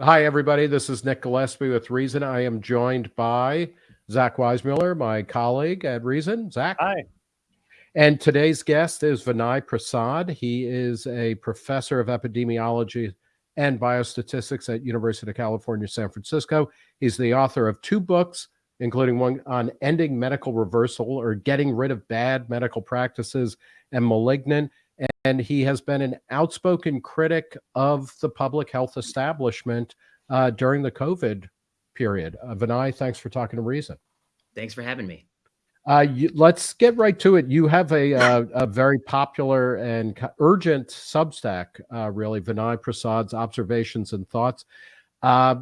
Hi, everybody. This is Nick Gillespie with Reason. I am joined by Zach Weissmuller, my colleague at Reason. Zach. Hi. And today's guest is Vinay Prasad. He is a professor of epidemiology and biostatistics at University of California, San Francisco. He's the author of two books, including one on ending medical reversal or getting rid of bad medical practices and malignant. And he has been an outspoken critic of the public health establishment uh, during the COVID period. Uh, Vinay, thanks for talking to Reason. Thanks for having me. Uh, you, let's get right to it. You have a, uh, a very popular and urgent Substack, uh, really, Vinay Prasad's Observations and Thoughts. Uh,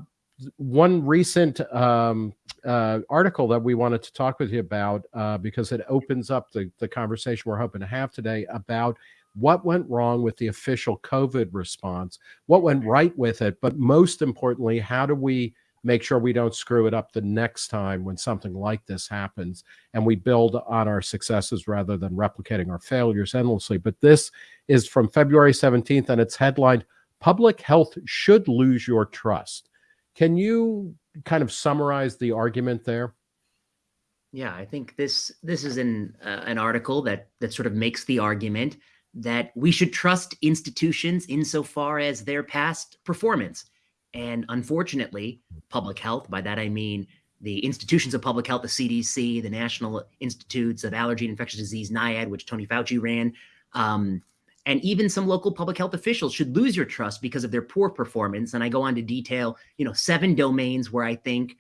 one recent um, uh, article that we wanted to talk with you about uh, because it opens up the, the conversation we're hoping to have today about what went wrong with the official COVID response, what went right with it, but most importantly, how do we make sure we don't screw it up the next time when something like this happens and we build on our successes rather than replicating our failures endlessly. But this is from February 17th and it's headlined Public Health Should Lose Your Trust. Can you kind of summarize the argument there? Yeah, I think this this is an uh, an article that that sort of makes the argument that we should trust institutions insofar as their past performance. And unfortunately, public health, by that I mean the institutions of public health, the CDC, the National Institutes of Allergy and Infectious Disease, NIAID, which Tony Fauci ran, um, and even some local public health officials should lose your trust because of their poor performance. And I go on to detail, you know, seven domains where I think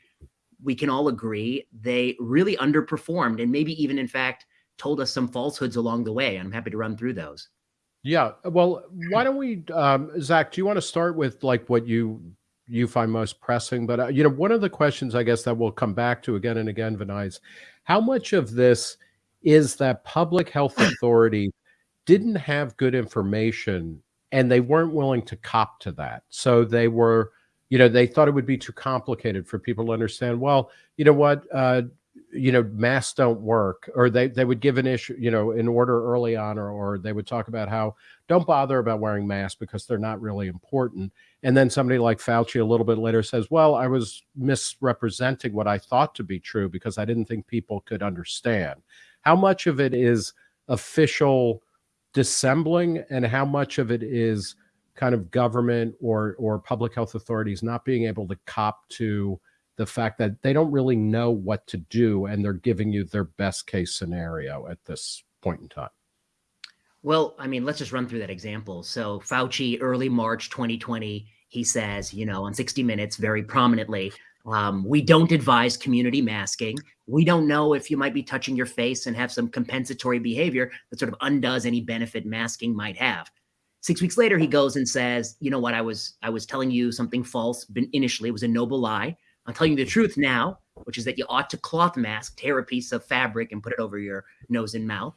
we can all agree they really underperformed and maybe even, in fact, told us some falsehoods along the way. And I'm happy to run through those. Yeah. Well, why don't we, um, Zach, do you want to start with like what you you find most pressing. But, uh, you know, one of the questions I guess that we'll come back to again and again, Vinay, is how much of this is that public health authority didn't have good information and they weren't willing to cop to that. So they were, you know, they thought it would be too complicated for people to understand. Well, you know what, uh, you know, masks don't work, or they, they would give an issue, you know, an order early on, or, or they would talk about how don't bother about wearing masks because they're not really important. And then somebody like Fauci a little bit later says, well, I was misrepresenting what I thought to be true because I didn't think people could understand. How much of it is official dissembling and how much of it is kind of government or or public health authorities not being able to cop to the fact that they don't really know what to do and they're giving you their best case scenario at this point in time. Well, I mean, let's just run through that example. So Fauci, early March 2020, he says, you know, on 60 Minutes very prominently, um, we don't advise community masking. We don't know if you might be touching your face and have some compensatory behavior that sort of undoes any benefit masking might have. Six weeks later, he goes and says, you know what, I was I was telling you something false initially. It was a noble lie. I'm telling you the truth now, which is that you ought to cloth mask, tear a piece of fabric and put it over your nose and mouth.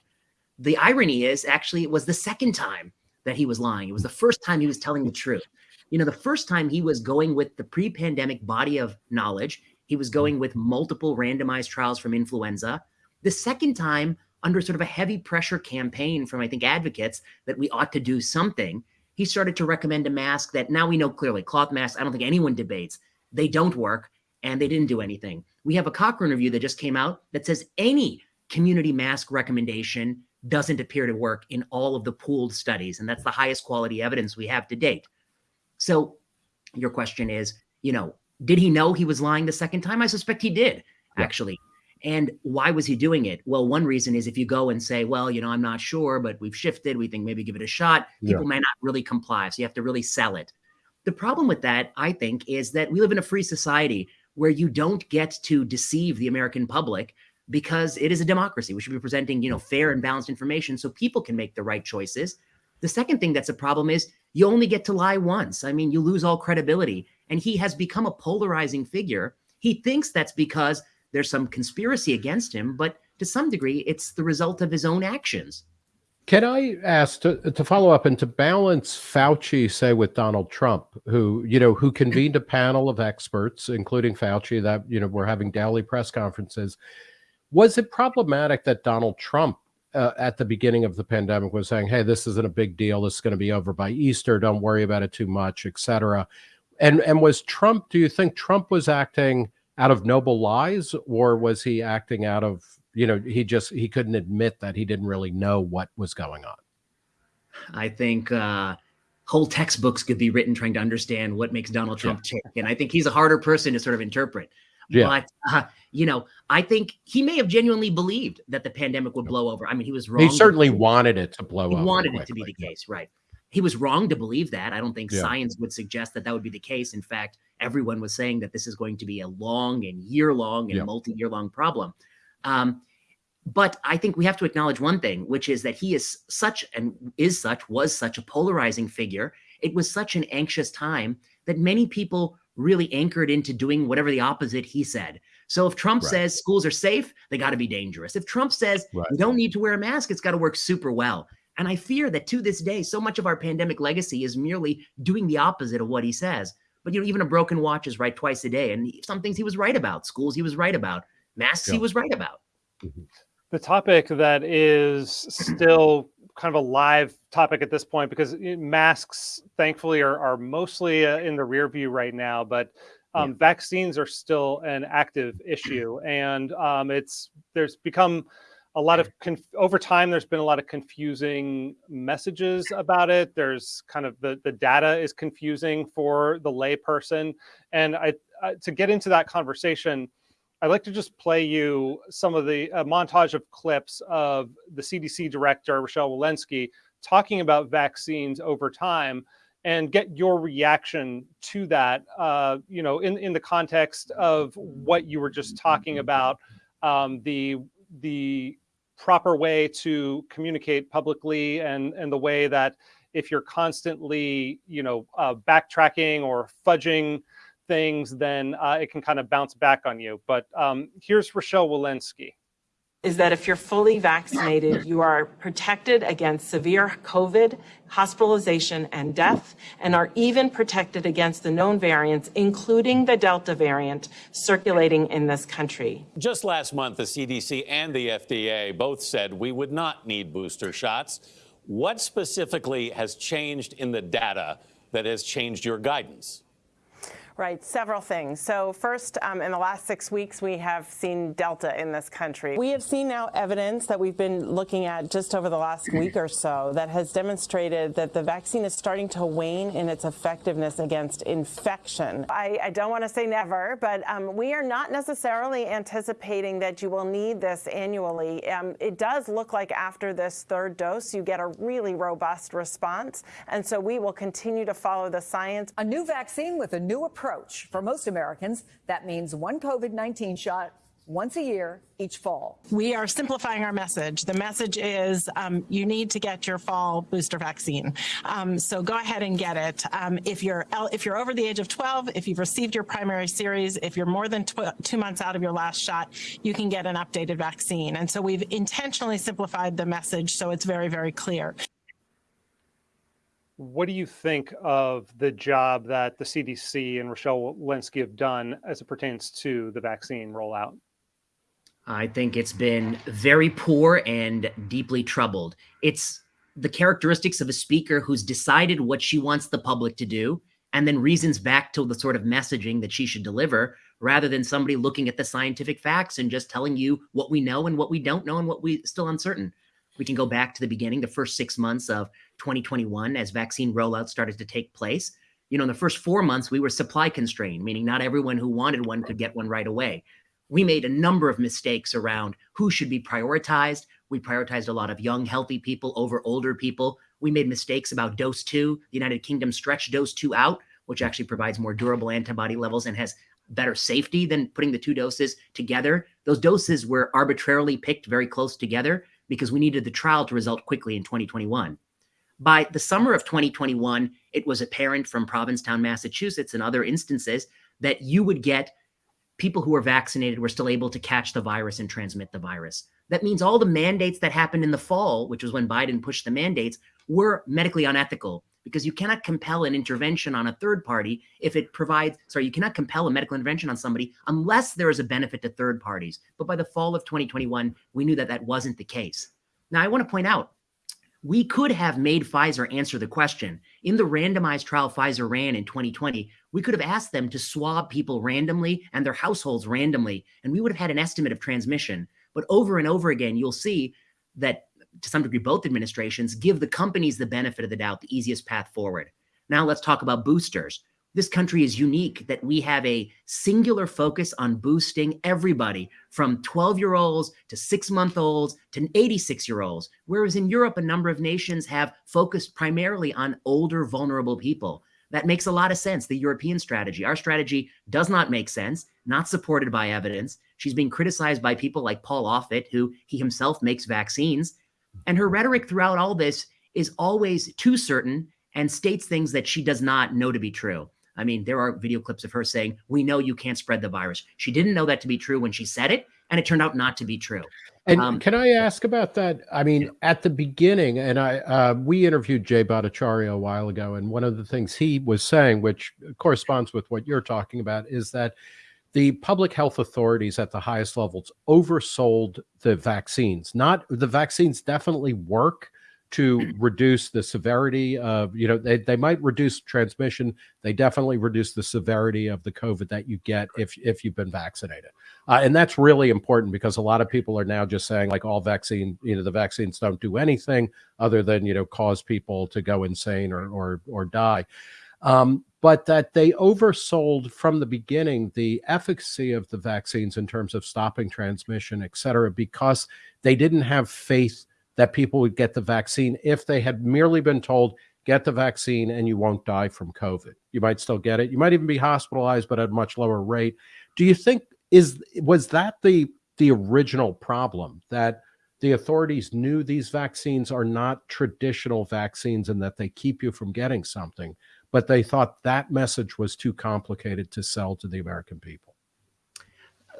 The irony is actually it was the second time that he was lying. It was the first time he was telling the truth. You know, the first time he was going with the pre-pandemic body of knowledge, he was going with multiple randomized trials from influenza. The second time, under sort of a heavy pressure campaign from, I think, advocates that we ought to do something, he started to recommend a mask that now we know clearly cloth masks, I don't think anyone debates. They don't work and they didn't do anything. We have a Cochrane review that just came out that says any community mask recommendation doesn't appear to work in all of the pooled studies. And that's the highest quality evidence we have to date. So your question is, you know, did he know he was lying the second time? I suspect he did, yeah. actually. And why was he doing it? Well, one reason is if you go and say, well, you know, I'm not sure, but we've shifted, we think maybe give it a shot, people yeah. may not really comply. So you have to really sell it. The problem with that, I think, is that we live in a free society where you don't get to deceive the American public because it is a democracy. We should be presenting, you know, fair and balanced information so people can make the right choices. The second thing that's a problem is you only get to lie once. I mean, you lose all credibility. And he has become a polarizing figure. He thinks that's because there's some conspiracy against him, but to some degree, it's the result of his own actions. Can I ask to, to follow up and to balance Fauci, say, with Donald Trump, who, you know, who convened a panel of experts, including Fauci, that, you know, we're having daily press conferences was it problematic that Donald Trump uh, at the beginning of the pandemic was saying, hey, this isn't a big deal. This is going to be over by Easter. Don't worry about it too much, etc. And and was Trump? Do you think Trump was acting out of noble lies, or was he acting out of you know he just he couldn't admit that he didn't really know what was going on? I think uh, whole textbooks could be written trying to understand what makes Donald Trump yeah. tick, and I think he's a harder person to sort of interpret. Yeah. But uh, you know, I think he may have genuinely believed that the pandemic would blow over. I mean, he was wrong. He certainly wanted it to blow he over. Wanted quickly. it to be the case, right? He was wrong to believe that. I don't think yeah. science would suggest that that would be the case. In fact, everyone was saying that this is going to be a long and year long and yeah. multi year long problem. Um, but I think we have to acknowledge one thing, which is that he is such and is such, was such a polarizing figure. It was such an anxious time that many people really anchored into doing whatever the opposite he said. So if Trump right. says schools are safe, they got to be dangerous. If Trump says right. you don't need to wear a mask, it's got to work super well. And I fear that to this day, so much of our pandemic legacy is merely doing the opposite of what he says. But you know, even a broken watch is right twice a day, and some things he was right about. Schools he was right about. Masks yeah. he was right about. Mm-hmm. The topic that is still kind of a live topic at this point because masks, thankfully, are, are mostly uh, in the rear view right now. But um, yeah. vaccines are still an active issue, and um, it's there's become a lot of conf- over time. There's been a lot of confusing messages about it. There's kind of the the data is confusing for the layperson, and I, I to get into that conversation. I'd like to just play you some of the montage of clips of the CDC director, Rochelle Walensky, talking about vaccines over time and get your reaction to that, uh, you know, in, in the context of what you were just talking about, um, the, the proper way to communicate publicly and, and the way that if you're constantly, you know, uh, backtracking or fudging things, then uh, it can kind of bounce back on you. But um, here's Rochelle Walensky. Is that if you're fully vaccinated, you are protected against severe COVID, hospitalization, and death, and are even protected against the known variants, including the Delta variant circulating in this country. Just last month, the CDC and the FDA both said we would not need booster shots. What specifically has changed in the data that has changed your guidance? Right, several things. So first, um, in the last six weeks, we have seen Delta in this country. We have seen now evidence that we've been looking at just over the last week or so that has demonstrated that the vaccine is starting to wane in its effectiveness against infection. I, I don't want to say never, but um, we are not necessarily anticipating that you will need this annually. Um, it does look like after this third dose, you get a really robust response. And so we will continue to follow the science. A new vaccine with a new approach approach. For most Americans, that means one COVID 19 shot once a year each fall. We are simplifying our message. The message is um, you need to get your fall booster vaccine. Um, so go ahead and get it. Um, if you're if you're over the age of 12, if you've received your primary series, if you're more than two months out of your last shot, you can get an updated vaccine. And so we've intentionally simplified the message so it's very, very clear what do you think of the job that the CDC and Rochelle Walensky have done as it pertains to the vaccine rollout? I think it's been very poor and deeply troubled. It's the characteristics of a speaker who's decided what she wants the public to do and then reasons back to the sort of messaging that she should deliver rather than somebody looking at the scientific facts and just telling you what we know and what we don't know and what we still uncertain. We can go back to the beginning, the first six months of 2021 as vaccine rollout started to take place. You know, in the first four months, we were supply constrained, meaning not everyone who wanted one could get one right away. We made a number of mistakes around who should be prioritized. We prioritized a lot of young, healthy people over older people. We made mistakes about dose two. The United Kingdom stretched dose two out, which actually provides more durable antibody levels and has better safety than putting the two doses together. Those doses were arbitrarily picked very close together because we needed the trial to result quickly in 2021. By the summer of 2021, it was apparent from Provincetown, Massachusetts, and other instances that you would get people who were vaccinated were still able to catch the virus and transmit the virus. That means all the mandates that happened in the fall, which was when Biden pushed the mandates, were medically unethical because you cannot compel an intervention on a third party if it provides, sorry, you cannot compel a medical intervention on somebody unless there is a benefit to third parties. But by the fall of 2021, we knew that that wasn't the case. Now, I want to point out we could have made Pfizer answer the question. In the randomized trial Pfizer ran in 2020, we could have asked them to swab people randomly and their households randomly, and we would have had an estimate of transmission. But over and over again, you'll see that to some degree, both administrations give the companies the benefit of the doubt, the easiest path forward. Now let's talk about boosters. This country is unique that we have a singular focus on boosting everybody from 12 year olds to six month olds to 86 year olds. Whereas in Europe, a number of nations have focused primarily on older, vulnerable people. That makes a lot of sense, the European strategy. Our strategy does not make sense, not supported by evidence. She's being criticized by people like Paul Offit, who he himself makes vaccines. And her rhetoric throughout all this is always too certain and states things that she does not know to be true. I mean, there are video clips of her saying, We know you can't spread the virus. She didn't know that to be true when she said it, and it turned out not to be true. And um, can I ask about that? I mean, yeah. at the beginning, and I uh, we interviewed Jay Bhattacharya a while ago, and one of the things he was saying, which corresponds with what you're talking about, is that the public health authorities at the highest levels oversold the vaccines. Not the vaccines definitely work to reduce the severity of, you know, they, they might reduce transmission. They definitely reduce the severity of the COVID that you get if, if you've been vaccinated. Uh, and that's really important because a lot of people are now just saying like all vaccine, you know, the vaccines don't do anything other than, you know, cause people to go insane or, or, or die. Um, but that they oversold from the beginning the efficacy of the vaccines in terms of stopping transmission, et cetera, because they didn't have faith that people would get the vaccine if they had merely been told, get the vaccine and you won't die from COVID. You might still get it. You might even be hospitalized, but at a much lower rate. Do you think is was that the the original problem that the authorities knew these vaccines are not traditional vaccines and that they keep you from getting something? But they thought that message was too complicated to sell to the American people?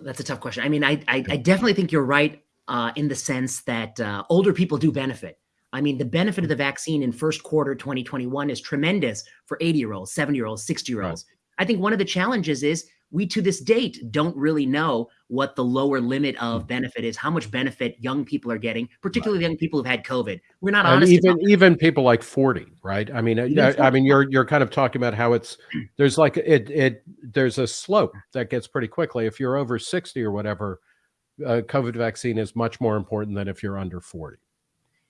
That's a tough question. I mean, I I, I definitely think you're right uh, in the sense that uh, older people do benefit. I mean, the benefit of the vaccine in first quarter 2021 is tremendous for 80 year olds, 70 year olds, 60 year olds. Right. I think one of the challenges is we to this date don't really know what the lower limit of hmm. benefit is, how much benefit young people are getting, particularly right. young people who've had COVID. We're not honest. even even people like 40, right? I mean, I, I, mean, you're you're kind of talking about how it's there's like it it there's a slope that gets pretty quickly. If you're over 60 or whatever, a COVID vaccine is much more important than if you're under 40.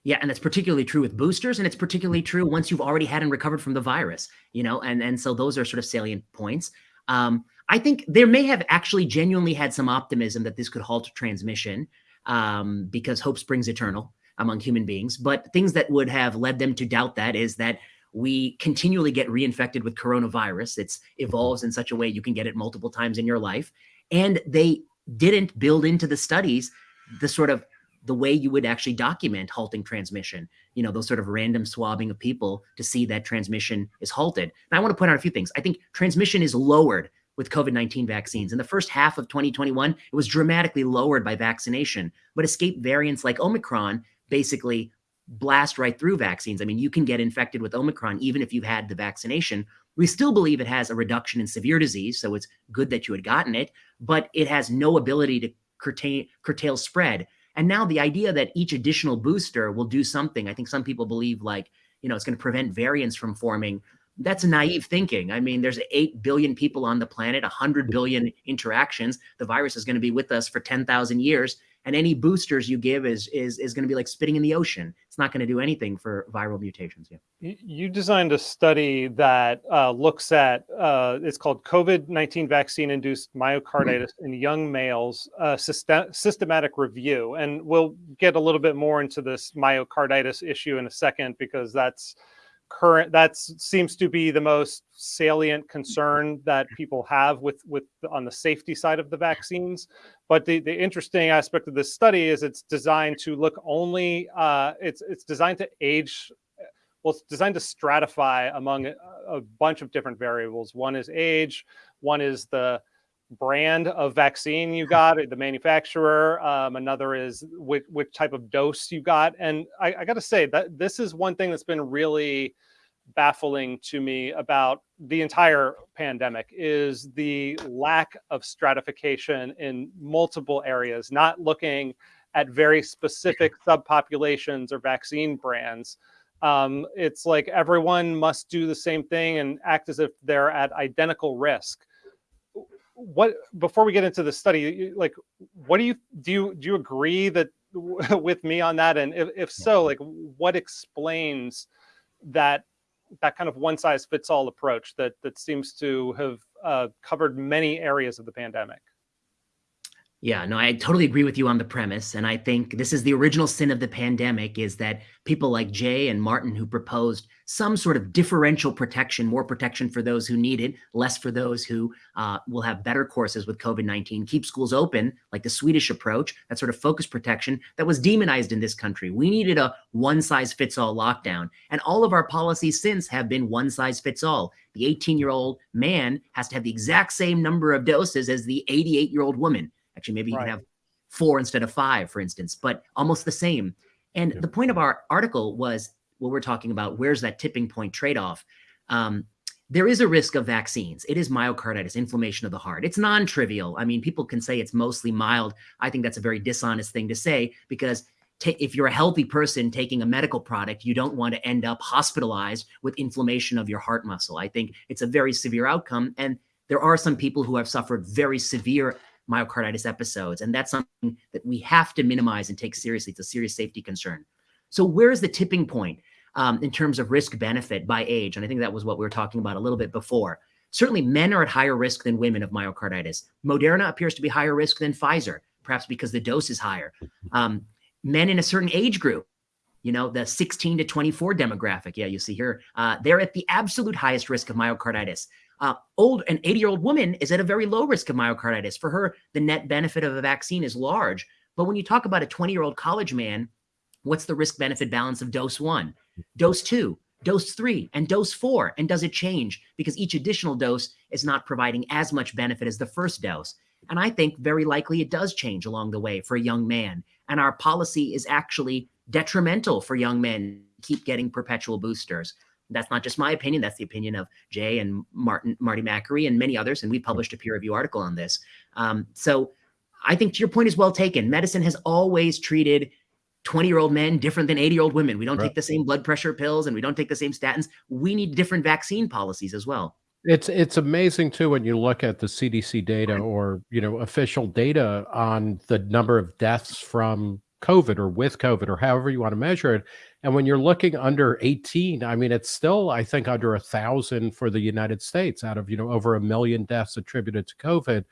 Yeah, and that's particularly true with boosters, and it's particularly true once you've already had and recovered from the virus. You know, and and so those are sort of salient points. Um, I think there may have actually genuinely had some optimism that this could halt transmission um, because hope springs eternal among human beings. But things that would have led them to doubt that is that we continually get reinfected with coronavirus. It evolves in such a way you can get it multiple times in your life. And they didn't build into the studies the sort of the way you would actually document halting transmission, you know, those sort of random swabbing of people to see that transmission is halted. And I want to point out a few things. I think transmission is lowered with COVID 19 vaccines. In the first half of 2021, it was dramatically lowered by vaccination, but escape variants like Omicron basically blast right through vaccines. I mean, you can get infected with Omicron even if you've had the vaccination. We still believe it has a reduction in severe disease, so it's good that you had gotten it, but it has no ability to curtail, curtail spread. And now the idea that each additional booster will do something, I think some people believe like, you know, it's going to prevent variants from forming that's naive thinking. I mean, there's 8 billion people on the planet, 100 billion interactions. The virus is going to be with us for 10,000 years. And any boosters you give is is is going to be like spitting in the ocean. It's not going to do anything for viral mutations. Yeah. You designed a study that uh, looks at uh, it's called COVID nineteen vaccine induced myocarditis in young males, uh, system, systematic review, and we'll get a little bit more into this myocarditis issue in a second because that's current that seems to be the most salient concern that people have with with on the safety side of the vaccines. But the the interesting aspect of this study is it's designed to look only uh, it's it's designed to age well it's designed to stratify among a, a bunch of different variables. One is age one is the brand of vaccine you got, the manufacturer. Um, another is which, which type of dose you got. And I, I got to say that this is one thing that's been really baffling to me about the entire pandemic is the lack of stratification in multiple areas, not looking at very specific subpopulations or vaccine brands. Um, it's like everyone must do the same thing and act as if they're at identical risk. What before we get into the study, like, what do you do? You do you agree that with me on that? And if, if so, like, what explains that that kind of one size fits all approach that that seems to have uh, covered many areas of the pandemic? Yeah, no, I totally agree with you on the premise. And I think this is the original sin of the pandemic is that people like Jay and Martin who proposed some sort of differential protection, more protection for those who need it, less for those who uh, will have better courses with COVID-19, keep schools open, like the Swedish approach, that sort of focus protection that was demonized in this country. We needed a one size fits all lockdown. And all of our policies since have been one size fits all. The 18 year old man has to have the exact same number of doses as the 88 year old woman. Actually, maybe you right. can have four instead of five, for instance, but almost the same. And yeah. the point of our article was what we're talking about. Where's that tipping point trade off? Um, there is a risk of vaccines. It is myocarditis, inflammation of the heart. It's non trivial. I mean, people can say it's mostly mild. I think that's a very dishonest thing to say because if you're a healthy person taking a medical product, you don't want to end up hospitalized with inflammation of your heart muscle. I think it's a very severe outcome. And there are some people who have suffered very severe myocarditis episodes. And that's something that we have to minimize and take seriously. It's a serious safety concern. So where's the tipping point um, in terms of risk benefit by age? And I think that was what we were talking about a little bit before. Certainly men are at higher risk than women of myocarditis. Moderna appears to be higher risk than Pfizer, perhaps because the dose is higher. Um, men in a certain age group, you know, the 16 to 24 demographic, yeah, you see here, uh, they're at the absolute highest risk of myocarditis. Uh, old an 80 year old woman is at a very low risk of myocarditis. For her, the net benefit of a vaccine is large. But when you talk about a 20 year old college man, what's the risk benefit balance of dose one, dose two, dose three, and dose four? And does it change? Because each additional dose is not providing as much benefit as the first dose. And I think very likely it does change along the way for a young man. And our policy is actually detrimental for young men keep getting perpetual boosters. That's not just my opinion. That's the opinion of Jay and Martin, Marty Makary and many others. And we published a peer review article on this. Um, so I think your point is well taken. Medicine has always treated 20 year old men different than 80 year old women. We don't right. take the same blood pressure pills and we don't take the same statins. We need different vaccine policies as well. It's it's amazing too when you look at the CDC data or you know official data on the number of deaths from COVID or with COVID or however you want to measure it. And when you're looking under 18, I mean, it's still, I think, under a thousand for the United States out of, you know, over a million deaths attributed to COVID.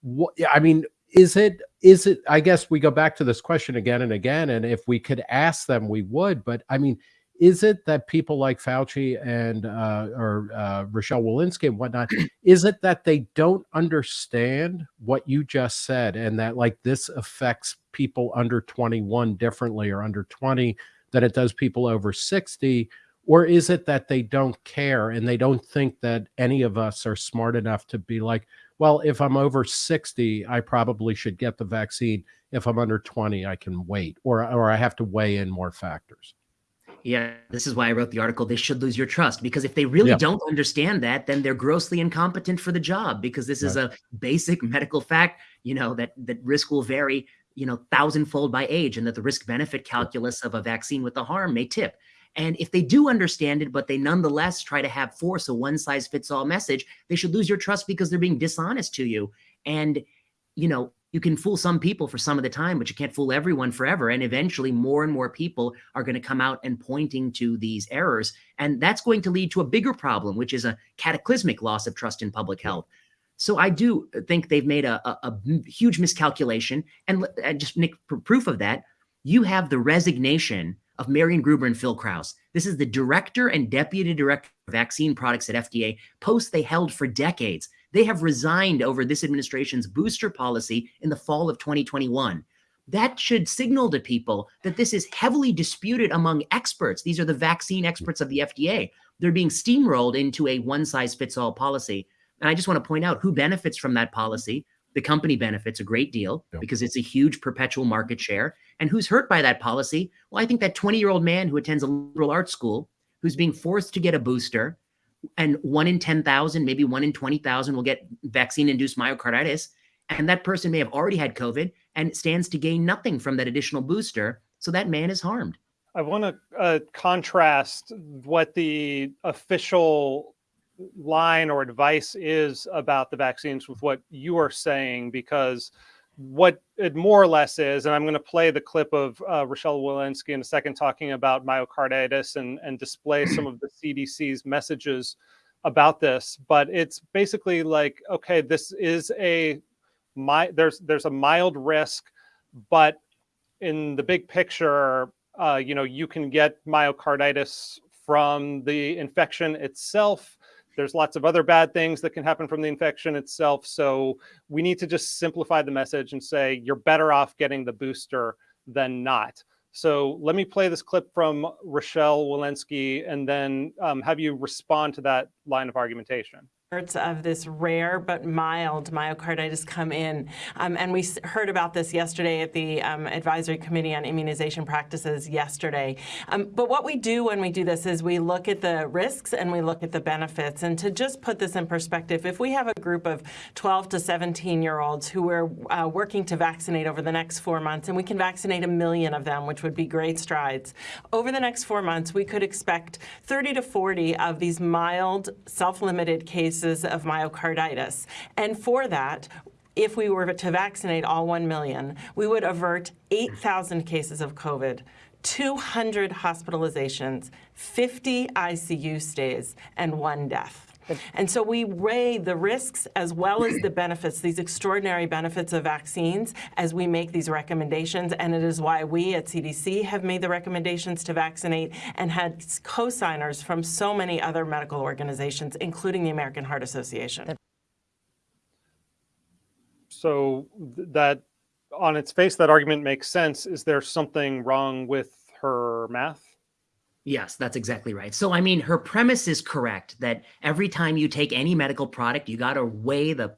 What, I mean, is it, is it, I guess we go back to this question again and again. And if we could ask them, we would. But I mean, is it that people like Fauci and uh, or uh, Rochelle Walensky and whatnot, is it that they don't understand what you just said and that like this affects people under 21 differently or under 20 than it does people over 60? Or is it that they don't care and they don't think that any of us are smart enough to be like, well, if I'm over 60, I probably should get the vaccine. If I'm under 20, I can wait, or, or I have to weigh in more factors. Yeah, this is why I wrote the article. They should lose your trust because if they really yeah. don't understand that, then they're grossly incompetent for the job because this right. is a basic medical fact, you know, that that risk will vary you know, thousandfold by age and that the risk benefit calculus of a vaccine with the harm may tip. And if they do understand it, but they nonetheless try to have force a one size fits all message, they should lose your trust because they're being dishonest to you. And, you know, you can fool some people for some of the time, but you can't fool everyone forever. And eventually, more and more people are going to come out and pointing to these errors. And that's going to lead to a bigger problem, which is a cataclysmic loss of trust in public health. So I do think they've made a, a, a huge miscalculation. And, just Nick, proof of that, you have the resignation of Marion Gruber and Phil Krause. This is the director and deputy director of vaccine products at FDA, posts they held for decades. They have resigned over this administration's booster policy in the fall of 2021. That should signal to people that this is heavily disputed among experts. These are the vaccine experts of the FDA. They're being steamrolled into a one size fits all policy. And I just want to point out who benefits from that policy. The company benefits a great deal yep. because it's a huge perpetual market share. And who's hurt by that policy? Well, I think that 20 year old man who attends a liberal arts school who's being forced to get a booster, and one in 10,000, maybe one in 20,000 will get vaccine induced myocarditis. And that person may have already had COVID and stands to gain nothing from that additional booster. So that man is harmed. I want to uh, contrast what the official line or advice is about the vaccines with what you are saying, because what it more or less is, and I'm going to play the clip of uh, Rochelle Walensky in a second talking about myocarditis and, and display some of the CDC's messages about this, but it's basically like, okay, this is a my there's there's a mild risk, but in the big picture, uh, you know, you can get myocarditis from the infection itself. There's lots of other bad things that can happen from the infection itself. So we need to just simplify the message and say you're better off getting the booster than not. So let me play this clip from Rochelle Walensky and then um, have you respond to that line of argumentation of this rare but mild myocarditis come in. Um, and we heard about this yesterday at the um, Advisory Committee on Immunization Practices yesterday. Um, but what we do when we do this is we look at the risks and we look at the benefits. And to just put this in perspective, if we have a group of 12 to 17 year olds who we're uh, working to vaccinate over the next four months, and we can vaccinate a million of them, which would be great strides, over the next four months, we could expect 30 to 40 of these mild self-limited cases cases of myocarditis. And for that, if we were to vaccinate all 1 million, we would avert 8,000 cases of COVID, 200 hospitalizations, 50 ICU stays, and one death. And so we weigh the risks as well as the benefits, these extraordinary benefits of vaccines as we make these recommendations. And it is why we at CDC have made the recommendations to vaccinate and had co-signers from so many other medical organizations, including the American Heart Association. So that on its face, that argument makes sense. Is there something wrong with her math? Yes, that's exactly right. So, I mean, her premise is correct that every time you take any medical product, you got to weigh the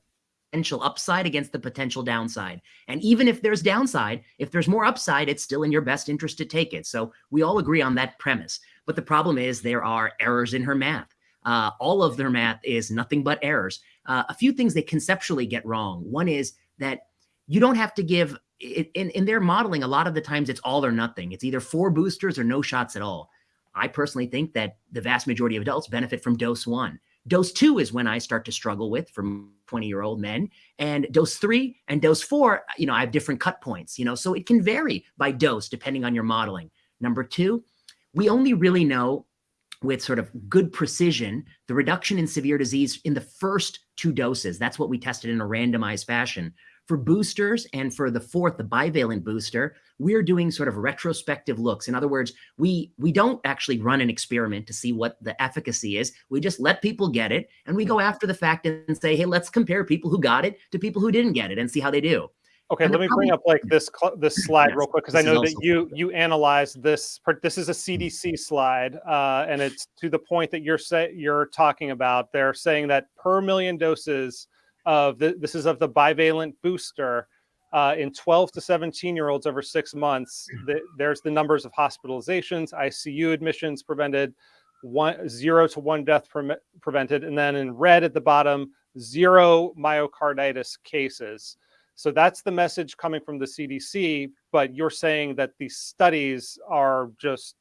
potential upside against the potential downside. And even if there's downside, if there's more upside, it's still in your best interest to take it. So, we all agree on that premise. But the problem is there are errors in her math. Uh, all of their math is nothing but errors. Uh, a few things they conceptually get wrong. One is that you don't have to give in, in their modeling, a lot of the times it's all or nothing. It's either four boosters or no shots at all. I personally think that the vast majority of adults benefit from dose one. Dose two is when I start to struggle with from 20 year old men. And dose three and dose four, you know, I have different cut points, you know, so it can vary by dose depending on your modeling. Number two, we only really know with sort of good precision the reduction in severe disease in the first two doses. That's what we tested in a randomized fassion. For boosters and for the fourth, the bivalent booster, we're doing sort of retrospective looks. In other words, we we don't actually run an experiment to see what the efficacy is. We just let people get it and we go after the fact and say, hey, let's compare people who got it to people who didn't get it and see how they do. Okay, let me bring up like this this slide yes, real quick because I know that you you analyzed this. This is a CDC slide, uh, and it's to the point that you're say you're talking about. They're saying that per million doses of the, this is of the bivalent booster uh, in 12 to 17 year olds over six months. The, there's the numbers of hospitalizations, ICU admissions prevented, one zero to one death pre prevented, and then in red at the bottom, zero myocarditis cases. So that's the message coming from the CDC. But you're saying that these studies are just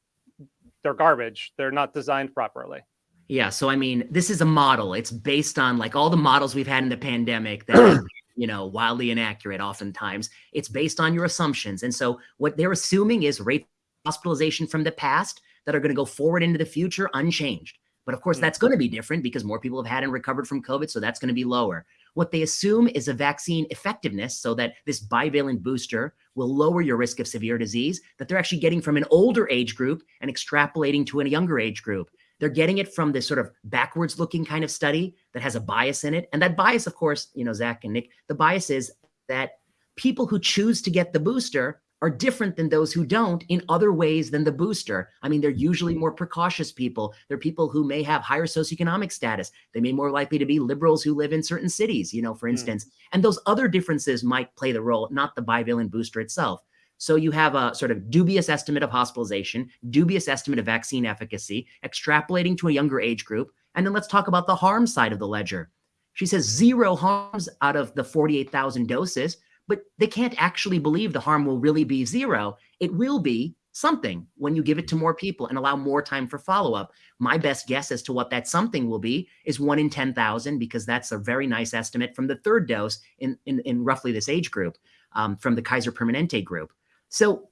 they're garbage. They're not designed properly. Yeah. So, I mean, this is a model. It's based on like all the models we've had in the pandemic that you know, wildly inaccurate oftentimes. It's based on your assumptions. And so, what they're assuming is rate hospitalization from the past that are going to go forward into the future unchanged. But of course, hmm. that's going to be different because more people have had and recovered from COVID. So, that's going to be lower. What they assume is a vaccine effectiveness so that this bivalent booster will lower your risk of severe disease that they're actually getting from an older age group and extrapolating to a younger age group. They're getting it from this sort of backwards looking kind of study that has a bias in it. And that bias, of course, you know, Zach and Nick, the bias is that people who choose to get the booster are different than those who don't in other ways than the booster. I mean, they're usually more precautious people. They're people who may have higher socioeconomic status. They may more likely to be liberals who live in certain cities, you know, for hmm. instance. Mm. And those other differences might play the role, not the bivalent booster itself. So you have a sort of dubious estimate of hospitalization, dubious estimate of vaccine efficacy, extrapolating to a younger age group. And then let's talk about the harm side of the ledger. She says zero harms out of the 48,000 doses, but they can't actually believe the harm will really be zero. It will be something when you give it to more people and allow more time for follow up. My best guess as to what that something will be is one in 10,000, because that's a very nice estimate from the third dose in, in, in roughly this age group um, from the Kaiser Permanente group. So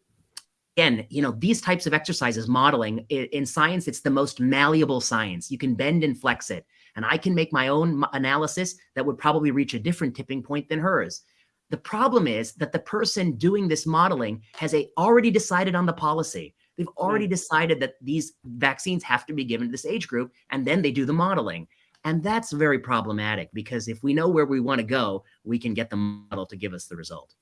again, you know, these types of exercises, modeling in, science, it's the most malleable science. You can bend and flex it. And I can make my own analysis that would probably reach a different tipping point than hers. The problem is that the person doing this modeling has a, already decided on the policy. They've hmm. already decided that these vaccines have to be given to this age group, and then they do the modeling. And that's very problematic because if we know where we want to go, we can get the model to give us the result.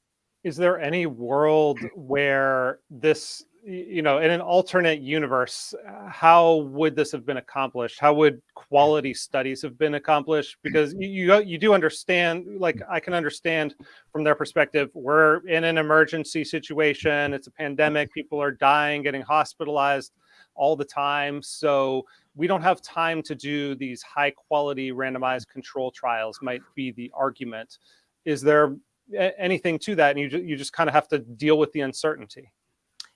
Is there any world where this you know, in an alternate universe, uh, how would this have been accomplished? How would quality studies have been accomplished? Because you you do understand, like I can understand from their perspective, we're in an emergency situation. It's a pandemic. People are dying, getting hospitalized all the time. So we don't have time to do these high quality randomized control trials. Might be the argument. Is there anything to that? And you you just kind of have to deal with the uncertainty.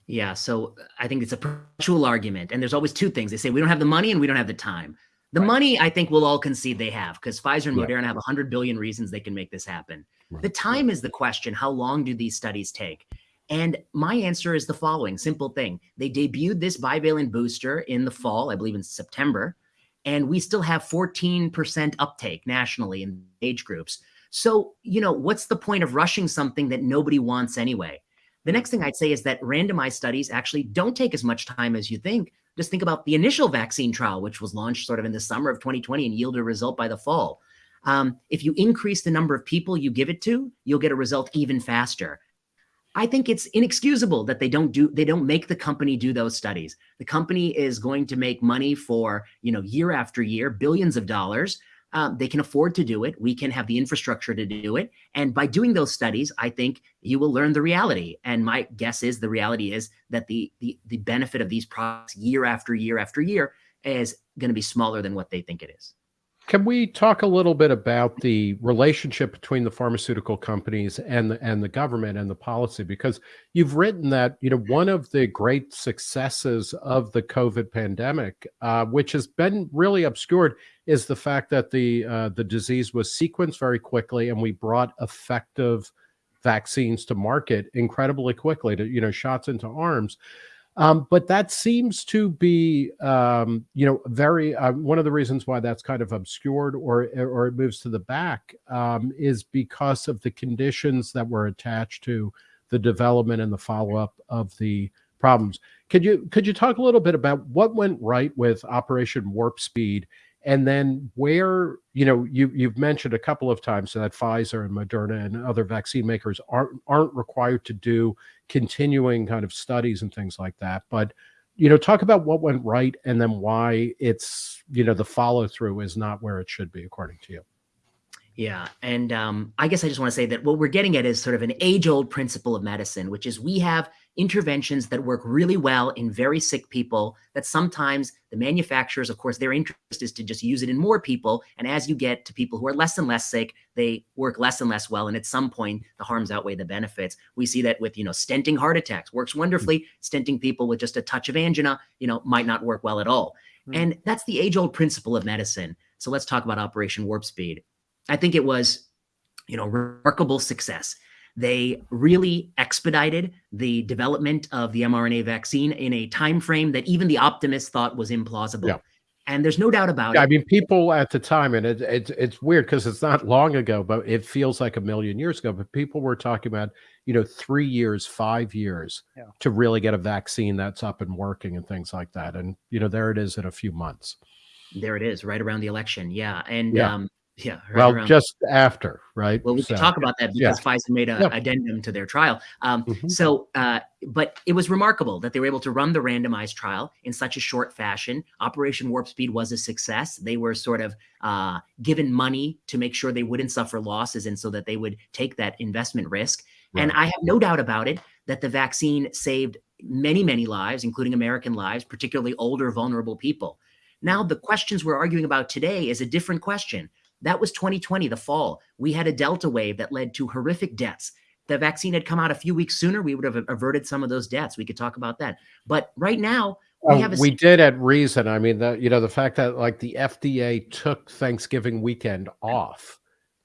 Yeah, so uh, I think it's a perpetual argument. And there's always two things. They say we don't have the money and we don't have the time. The right. money, I think we'll all concede they have because Pfizer and Moderna have 100 billion reasons they can make this happen. Right. The time is the question. How long do these studies take? And my answer is the following simple thing. They debuted this bivalent booster in the fall, I believe in September, and we still have 14% uptake nationally in age groups. So, you know, what's the point of rushing something that nobody wants anyway? The next thing I'd say is that randomized studies actually don't take as much time as you think. Just think about the initial vaccine trial, which was launched sort of in the summer of 2020 and yielded a result by the fall. Um, if you increase the number of people you give it to, you'll get a result even faster. I think it's inexcusable that they don't do they don't make the company do those studies. The company is going to make money for, you know, year after year, billions of dollars um, they can afford to do it. We can have the infrastructure to do it. And by doing those studies, I think you will learn the reality. And my guess is the reality is that the the, the benefit of these products year after year after year is going to be smaller than what they think it is. Can we talk a little bit about the relationship between the pharmaceutical companies and the, and the government and the policy? Because you've written that you know one of the great successes of the COVID pandemic, uh, which has been really obscured, is the fact that the uh, the disease was sequenced very quickly, and we brought effective vaccines to market incredibly quickly to you know shots into arms. Um, but that seems to be, um, you know, very uh, one of the reasons why that's kind of obscured or or it moves to the back um, is because of the conditions that were attached to the development and the follow up of the problems. Could you could you talk a little bit about what went right with Operation Warp Speed and then where you know you you've mentioned a couple of times that Pfizer and Moderna and other vaccine makers aren't aren't required to do continuing kind of studies and things like that. But you know talk about what went right and then why it's you know the follow through is not where it should be according to you yeah. And um, I guess I just want to say that what we're getting at is sort of an age old principle of medicine, which is we have interventions that work really well in very sick people that sometimes the manufacturers, of course, their interest is to just use it in more people. And as you get to people who are less and less sick, they work less and less well. And at some point, the harms outweigh the benefits. We see that with, you know, stenting heart attacks works wonderfully. Mm-hmm. Stenting people with just a touch of angina, you know, might not work well at all. Mm-hmm. And that's the age old principle of medicine. So let's talk about Operation Warp Speed. I think it was, you know, remarkable success. They really expedited the development of the mRNA vaccine in a time frame that even the optimists thought was implausible. Yeah. And there's no doubt about yeah, it. I mean, people at the time, and it, it it's weird because it's not long ago, but it feels like a million years ago. But people were talking about, you know, three years, five years yeah. to really get a vaccine that's up and working and things like that. And you know, there it is in a few months. There it is, right around the election. Yeah, and yeah. um, yeah. Right well, just after, right? Well, we so, can talk about that because yeah. Pfizer made an addendum to their trial. Um, mm-hmm. So, uh, but it was remarkable that they were able to run the randomized trial in such a short fashion. Operation Warp Speed was a success. They were sort of uh, given money to make sure they wouldn't suffer losses and so that they would take that investment risk. Right. And I have no doubt about it that the vaccine saved many, many lives, including American lives, particularly older, vulnerable people. Now, the questions we're arguing about today is a different question that was 2020, the fall. We had a Delta wave that led to horrific deaths. the vaccine had come out a few weeks sooner, we would have averted some of those deaths. We could talk about that. But right now, we Oh, have a we did at reason. I mean, the you know the fact that like the FDA took Thanksgiving weekend off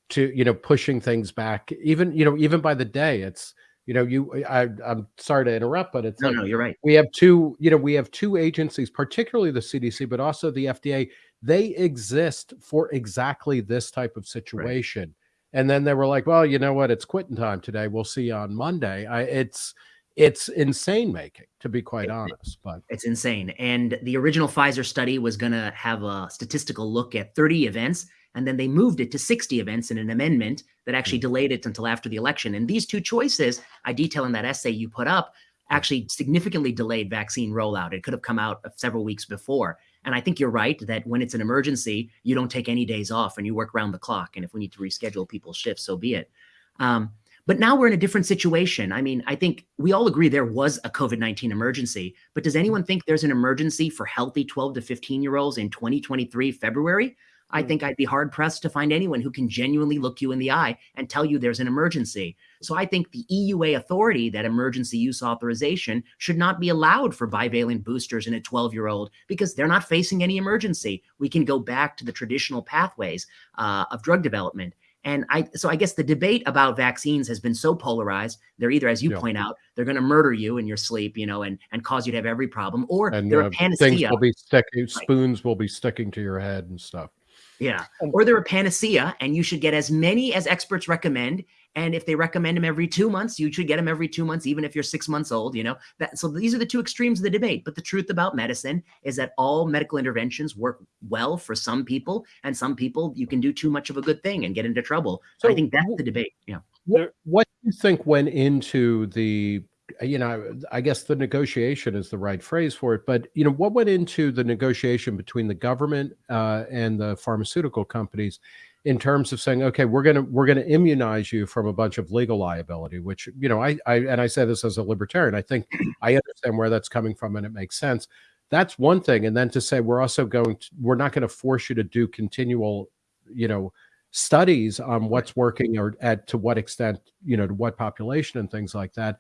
to you know pushing things back, even you know even by the day. It's you know you I I'm sorry to interrupt, but it's no, like no, you're right. we have two you know we have two agencies, particularly the CDC, but also the FDA. They exist for exactly this type of situation. And then they were like, well, you know what? It's quitting time today. We'll see you on Monday. I, it's it's insane making, to be quite honest. But It's insane. And the original Pfizer study was going to have a statistical look at 30 events, and then they moved it to 60 events in an amendment that actually delayed it until after the election. And these two choices, I detail in that essay you put up, actually significantly delayed vaccine rollout. It could have come out several weeks before. And I think you're right that when it's an emergency, you don't take any days off and you work around the clock. And if we need to reschedule people's shifts, so be it. Um, but now we're in a different situation. I mean, I think we all agree there was a COVID 19 emergency, but does anyone think there's an emergency for healthy 12 to 15 year olds in 2023 February? I think I'd be hard pressed to find anyone who can genuinely look you in the eye and tell you there's an emergency. So I think the EUA authority, that emergency use authorization, should not be allowed for bivalent boosters in a 12 year old because they're not facing any emergency. We can go back to the traditional pathways uh, of drug development. And I, so I guess the debate about vaccines has been so polarized. They're either, as you Yeah. point out, they're going to murder you in your sleep, you know, and and cause you to have every problem, or and they're uh, a things will be sticking, spoons will be sticking to your head and stuff. Yeah. Or they're a panacea, and you should get as many as experts recommend. And if they recommend them every two months, you should get them every two months, even if you're six months old. You know that. So these are the two extremes of the debate. But the truth about medicine is that all medical interventions work well for some people, and some people you can do too much of a good thing and get into trouble. So I think that's the debate. Yeah. What, what do you think went into the, you know, I guess the negotiation is the right phrase for it, but, you know, what went into the negotiation between the government uh, and the pharmaceutical companies in terms of saying, okay, we're going to, we're going to immunize you from a bunch of legal liability, which, you know, I, I, and I say this as a libertarian, I think I understand where that's coming from and it makes sense. That's one thing. And then to say, we're also going to, we're not going to force you to do continual, you know, studies on what's working or at to what extent you know to what population and things like that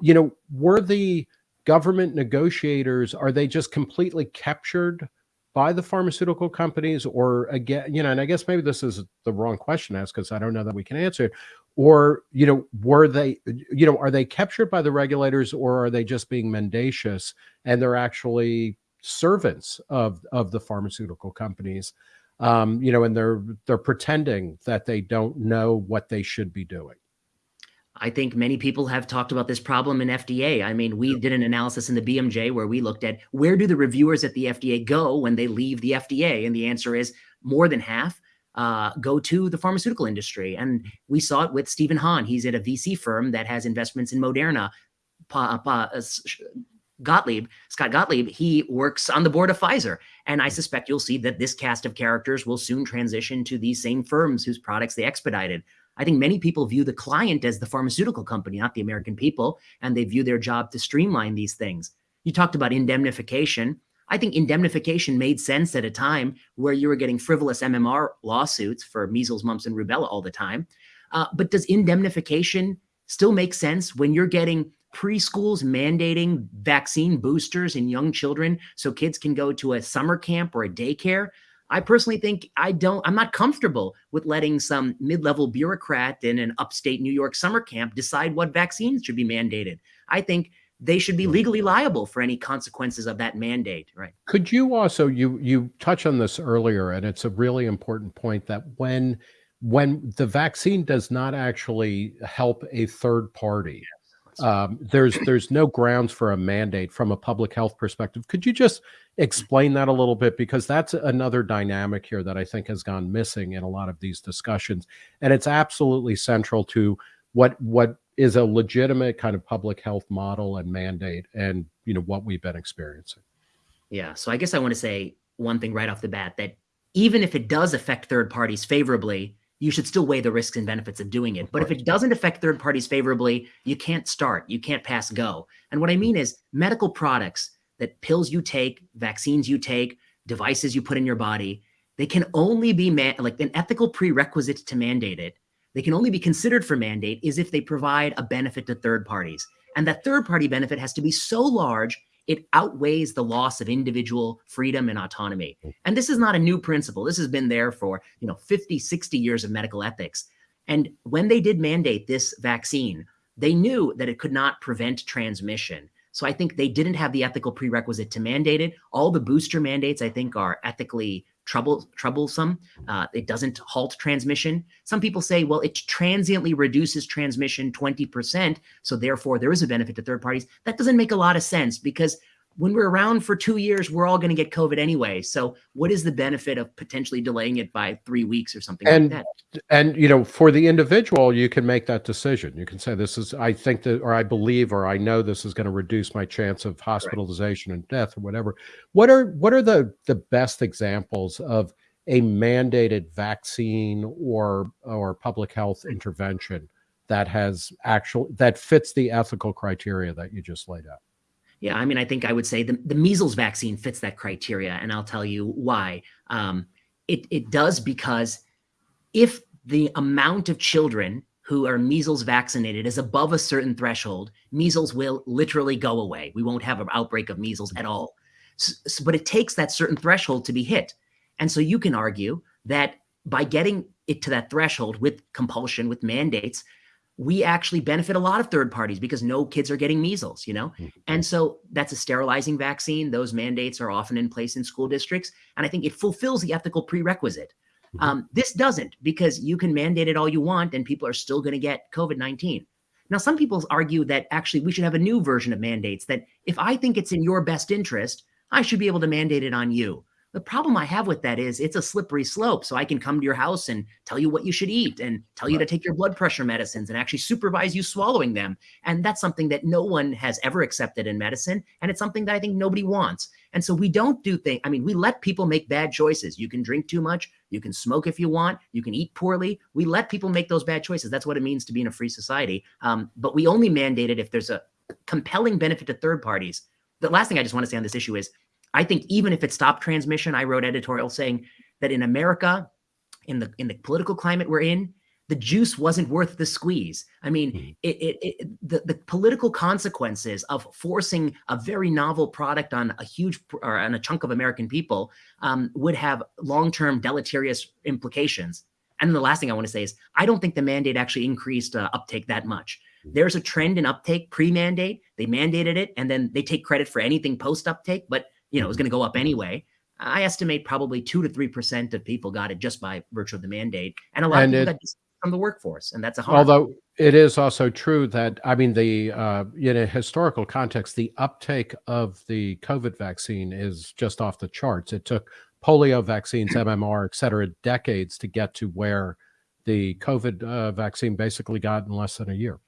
you know were the government negotiators are they just completely captured by the pharmaceutical companies or again you know and i guess maybe this is the wrong question to ask because i don't know that we can answer it or you know were they you know are they captured by the regulators or are they just being mendacious and they're actually servants of of the pharmaceutical companies um, you know, and they're they're pretending that they don't know what they should be doing. I think many people have talked about this problem in FDA. I mean, we did an analysis in the BMJ where we looked at where do the reviewers at the FDA go when they leave the FDA, and the answer is more than half uh, go to the pharmaceutical industry. And we saw it with Stephen Hahn. He's at a VC firm that has investments in Moderna. Pa, pa, uh, Gottlieb, Scott Gottlieb, he works on the board of Pfizer. And I suspect you'll see that this cast of characters will soon transition to these same firms whose products they expedited. I think many people view the client as the pharmaceutical company, not the American people, and they view their job to streamline these things. You talked about indemnification. I think indemnification made sense at a time where you were getting frivolous MMR lawsuits for measles, mumps, and rubella all the time. Uh, but does indemnification still make sense when you're getting preschools mandating vaccine boosters in young children so kids can go to a summer camp or a daycare? I personally think I don't, I'm not comfortable with letting some mid level bureaucrat in an upstate New York summer camp decide what vaccines should be mandated. I think they should be hmm. legally liable for any consequences of that mandate, right? Could you also you you touch on this earlier, and it's a really important point that when when the vaccine does not actually help a third party, um, there's there's no grounds for a mandate from a public health perspective. Could you just explain that a little bit because that's another dynamic here that I think has gone missing in a lot of these discussions, and it's absolutely central to what what is a legitimate kind of public health model and mandate, and you know what we've been experiencing. Yeah. So I guess I want to say one thing right off the bat that even if it does affect third parties favorably, you should still weigh the risks and benefits of doing it. But if it doesn't affect third parties favorably, you can't start, you can't pass go. And what I mean is medical products that pills you take, vaccines you take, devices you put in your body, they can only be like an ethical prerequisite to mandate it. they can only be considered for mandate is if they provide a benefit to third parties. And that third party benefit has to be so large it outweighs the loss of individual freedom and autonomy. Mm. And this is not a new principle. This has been there for, you know, 50, 60 years of medical ethics. And when they did mandate this vaccine, they knew that it could not prevent transmission. So I think they didn't have the ethical prerequisite to mandate it. All the booster mandates, I think, are ethically trouble, troublesome. Uh, it doesn't halt transmission. Some people say, well, it transiently reduces transmission 20%. So therefore, there is a benefit to third parties. That doesn't make a lot of sense because when we're around for two years, we're all going to get COVID anyway. So what is the benefit of potentially delaying it by three weeks or something and, like that? And, you know, for the individual, you can make that decision. You can say, this is, I think that, or I believe, or I know this is going to reduce my chance of hospitalization right. and death or whatever. What are, what are the, the best examples of a mandated vaccine or, or public health intervention that has actual, that fits the ethical criteria that you just laid out? Yeah, I mean, I think I would say the, the measles vaccine fits that criteria, and I'll tell you why. Um, it, it does because if the amount of children who are measles vaccinated is above a certain threshold, measles will literally go away. We won't have an outbreak of measles at all. So, so, but it takes that certain threshold to be hit. And so you can argue that by getting it to that threshold with compulsion, with mandates, we actually benefit a lot of third parties because no kids are getting measles, you know? Mm-hmm. And so that's a sterilizing vaccine. Those mandates are often in place in school districts. And I think it fulfills the ethical prerequisite. Mm-hmm. Um, this doesn't because you can mandate it all you want and people are still going to get COVID 19. Now, some people argue that actually we should have a new version of mandates that if I think it's in your best interest, I should be able to mandate it on you. The problem I have with that is it's a slippery slope. So I can come to your house and tell you what you should eat and tell you to take your blood pressure medicines and actually supervise you swallowing them. And that's something that no one has ever accepted in medicine. And it's something that I think nobody wants. And so we don't do things. I mean, we let people make bad choices. You can drink too much. You can smoke if you want. You can eat poorly. We let people make those bad choices. That's what it means to be in a free society. Um, but we only mandate it if there's a compelling benefit to third parties. The last thing I just want to say on this issue is I think even if it stopped transmission, I wrote editorial saying that in America, in the in the political climate we're in, the juice wasn't worth the squeeze. I mean, mm-hmm. it, it, it, the, the political consequences of forcing a very novel product on a huge or on a chunk of American people um, would have long-term deleterious implications. And then the last thing I want to say is, I don't think the mandate actually increased uh, uptake that much. Mm-hmm. There's a trend in uptake pre-mandate. They mandated it, and then they take credit for anything post-uptake. But you know, was going to go up anyway. I estimate probably two to three percent of people got it just by virtue of the mandate, and a lot and of people it, got from the workforce, and that's a harm. Although it is also true that I mean, the uh, in a historical context, the uptake of the COVID vaccine is just off the charts. It took polio vaccines, MMR, et cetera, decades to get to where the COVID uh, vaccine basically got in less than a year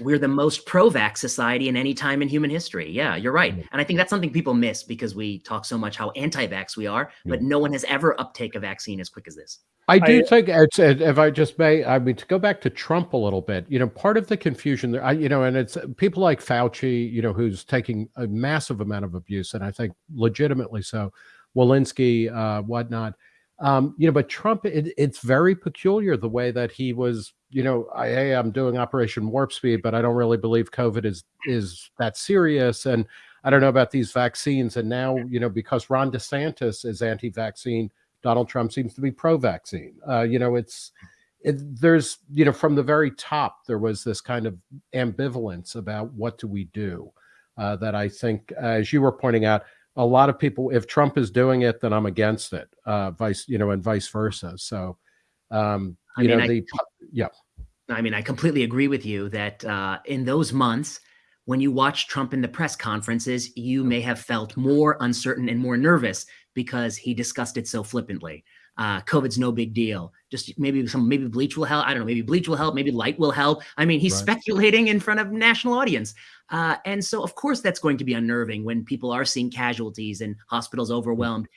we're the most pro-vax society in any time in human history. Yeah, you're right. And I think that's something people miss because we talk so much how anti-vax we are, but no one has ever uptake a vaccine as quick as this. I do I, think it's, if I just may, I mean, to go back to Trump a little bit, you know, part of the confusion there, I, you know, and it's people like Fauci, you know, who's taking a massive amount of abuse, and I think legitimately so, Walensky, uh, whatnot. Um, you know, but Trump, it, it's very peculiar the way that he was you know, I, hey, I'm doing Operation Warp Speed, but I don't really believe COVID is is that serious. And I don't know about these vaccines. And now, you know, because Ron DeSantis is anti-vaccine, Donald Trump seems to be pro-vaccine. Uh, you know, it's it, there's you know from the very top there was this kind of ambivalence about what do we do uh, that I think, as you were pointing out, a lot of people, if Trump is doing it, then I'm against it. Uh, vice, you know, and vice versa. So, um, you I mean, know, the I, yeah. I mean, I completely agree with you that uh, in those months, when you watch Trump in the press conferences, you may have felt more uncertain and more nervous because he discussed it so flippantly. Uh, COVID's no big deal. Just maybe some, maybe bleach will help. I don't know. Maybe bleach will help. Maybe light will help. I mean, he's right. speculating in front of national audience. Uh, and so, of course, that's going to be unnerving when people are seeing casualties and hospitals overwhelmed.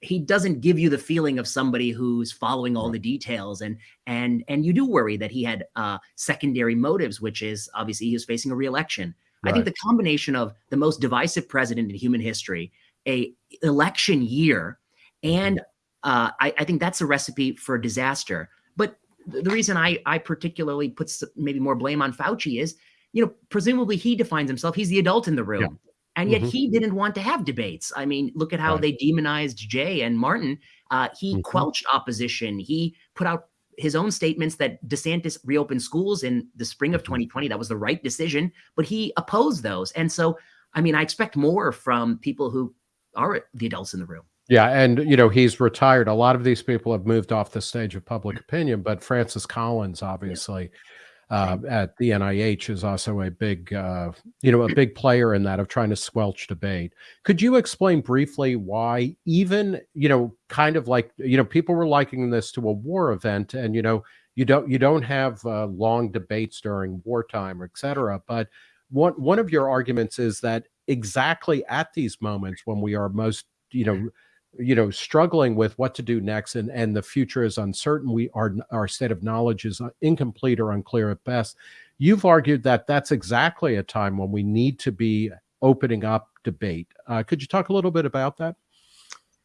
He doesn't give you the feeling of somebody who's following all the details and and and you do worry that he had uh, secondary motives which is obviously he was facing a reelection. Right. i think the combination of the most divisive president in human history a election year and uh, I, I think that's a recipe for disaster. But the, the reason I I particularly puts maybe more blame on Fauci is, you know, presumably he defines himself. He's the adult in the room. Yeah. And yet Mhm. he didn't want to have debates. I mean, look at how Right. they demonized Jay and Martin. Uh, he Mhm. quelched opposition. He put out his own statements that DeSantis reopened schools in the spring of Mhm. 2020. That was the right decision, but he opposed those. And so, I mean, I expect more from people who are the adults in the room. Yeah, and you know he's retired. A lot of these people have moved off the stage of public opinion, but Francis Collins, obviously, uh, at the NIH, is also a big, uh, you know, a big player in that of trying to squelch debate. Could you explain briefly why, even you know, kind of like you know, people were likening this to a war event, and you know, you don't you don't have uh, long debates during wartime, et cetera. But one one of your arguments is that exactly at these moments when we are most, you know you know struggling with what to do next and and the future is uncertain. We are our state of knowledge is uh, incomplete or unclear at best. You've argued that that's exactly a time when we need to be opening up debate. Uh, could you talk a little bit about that?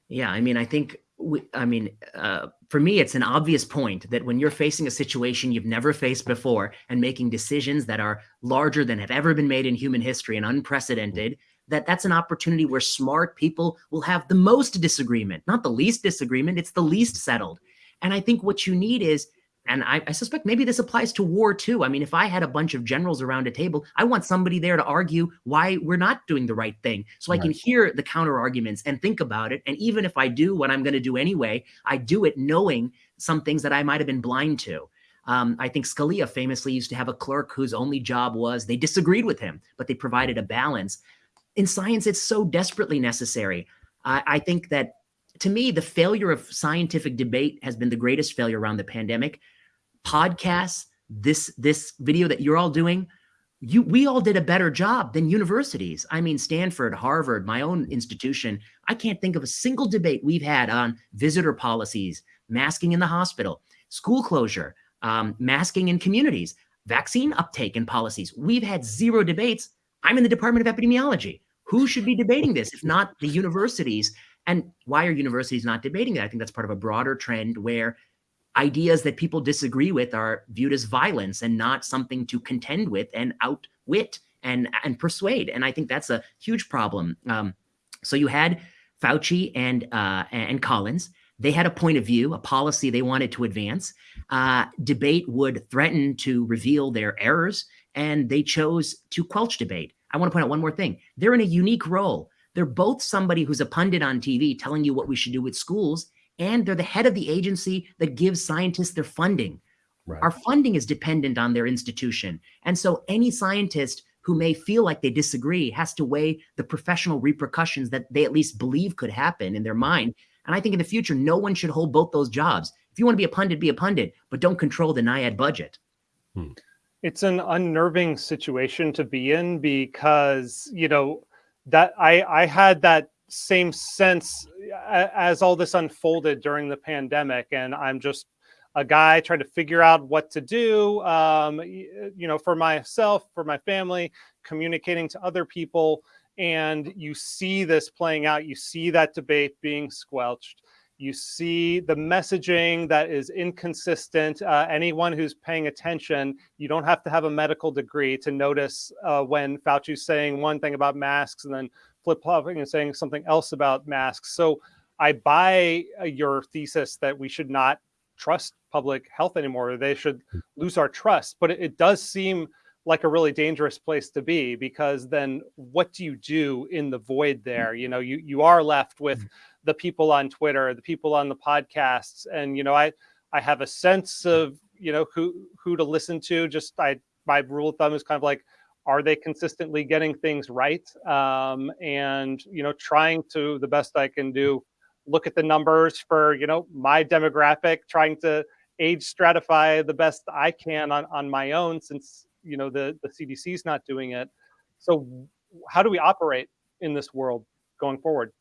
Yeah, I mean, I think, we, I mean, uh, for me, it's an obvious point that when you're facing a situation you've never faced before and making decisions that are larger than have ever been made in human history and unprecedented, that that's an opportunity where smart people will have the most disagreement, not the least disagreement. It's the least settled. And I think what you need is, and I, I suspect maybe this applies to war too. I mean, if I had a bunch of generals around a table, I want somebody there to argue why we're not doing the right thing. So I can hear the counter arguments and think about it. And even if I do what I'm going to do anyway, I do it knowing some things that I might have been blind to. Um, I think Scalia famously used to have a clerk whose only job was they disagreed with him, but they provided a balance. In science, it's so desperately necessary. I, I think that to me, the failure of scientific debate has been the greatest failure around the pandemic. Podcasts, this this video that you're all doing, you we all did a better job than universities. I mean, Stanford, Harvard, my own institution. I can't think of a single debate we've had on visitor policies, masking in the hospital, school closure, um, masking in communities, vaccine uptake and policies. We've had zero debates. I'm in the Department of Epidemiology. Who should be debating this if not the universities? And why are universities not debating that? I think that's part of a broader trend where ideas that people disagree with are viewed as violence and not something to contend with and outwit and and persuade. And I think that's a huge problem. Um, so you had Fauci and uh, and Collins. They had a point of view, a policy they wanted to advance. Uh, debate would threaten to reveal their errors, and they chose to quelch debate. I want to point out one more thing. They're in a unique role. They're both somebody who's a pundit on TV telling you what we should do with schools, and they're the head of the agency that gives scientists their funding. right Our funding is dependent on their institution. And so any scientist who may feel like they disagree has to weigh the professional repercussions that they at least believe could happen in their mind. And I think in the future, no one should hold both those jobs. If you want to be a pundit, be a pundit, but don't control the NIAID budget. Hmm. It's an unnerving situation to be in because you know that i i had that same sense as all this unfolded during the pandemic and i'm just a guy trying to figure out what to do um, you know for myself for my family communicating to other people and you see this playing out. You see that debate being squelched you see the messaging that is inconsistent uh, anyone who's paying attention you don't have to have a medical degree to notice uh, when Fauci's saying one thing about masks and then flip flopping and saying something else about masks. So I buy uh, your thesis that we should not trust public health anymore. They should lose our trust. But it, it does seem like a really dangerous place to be because then what do you do in the void there? You know, you you are left with the people on Twitter, the people on the podcasts, and you know, I I have a sense of you know who who to listen to. Just I my rule of thumb is kind of like, are they consistently getting things right? Um, and you know, trying to the best I can do, look at the numbers for you know my demographic, trying to age stratify the best I can on on my own since you know the the CDC is not doing it. So how do we operate in this world going forward?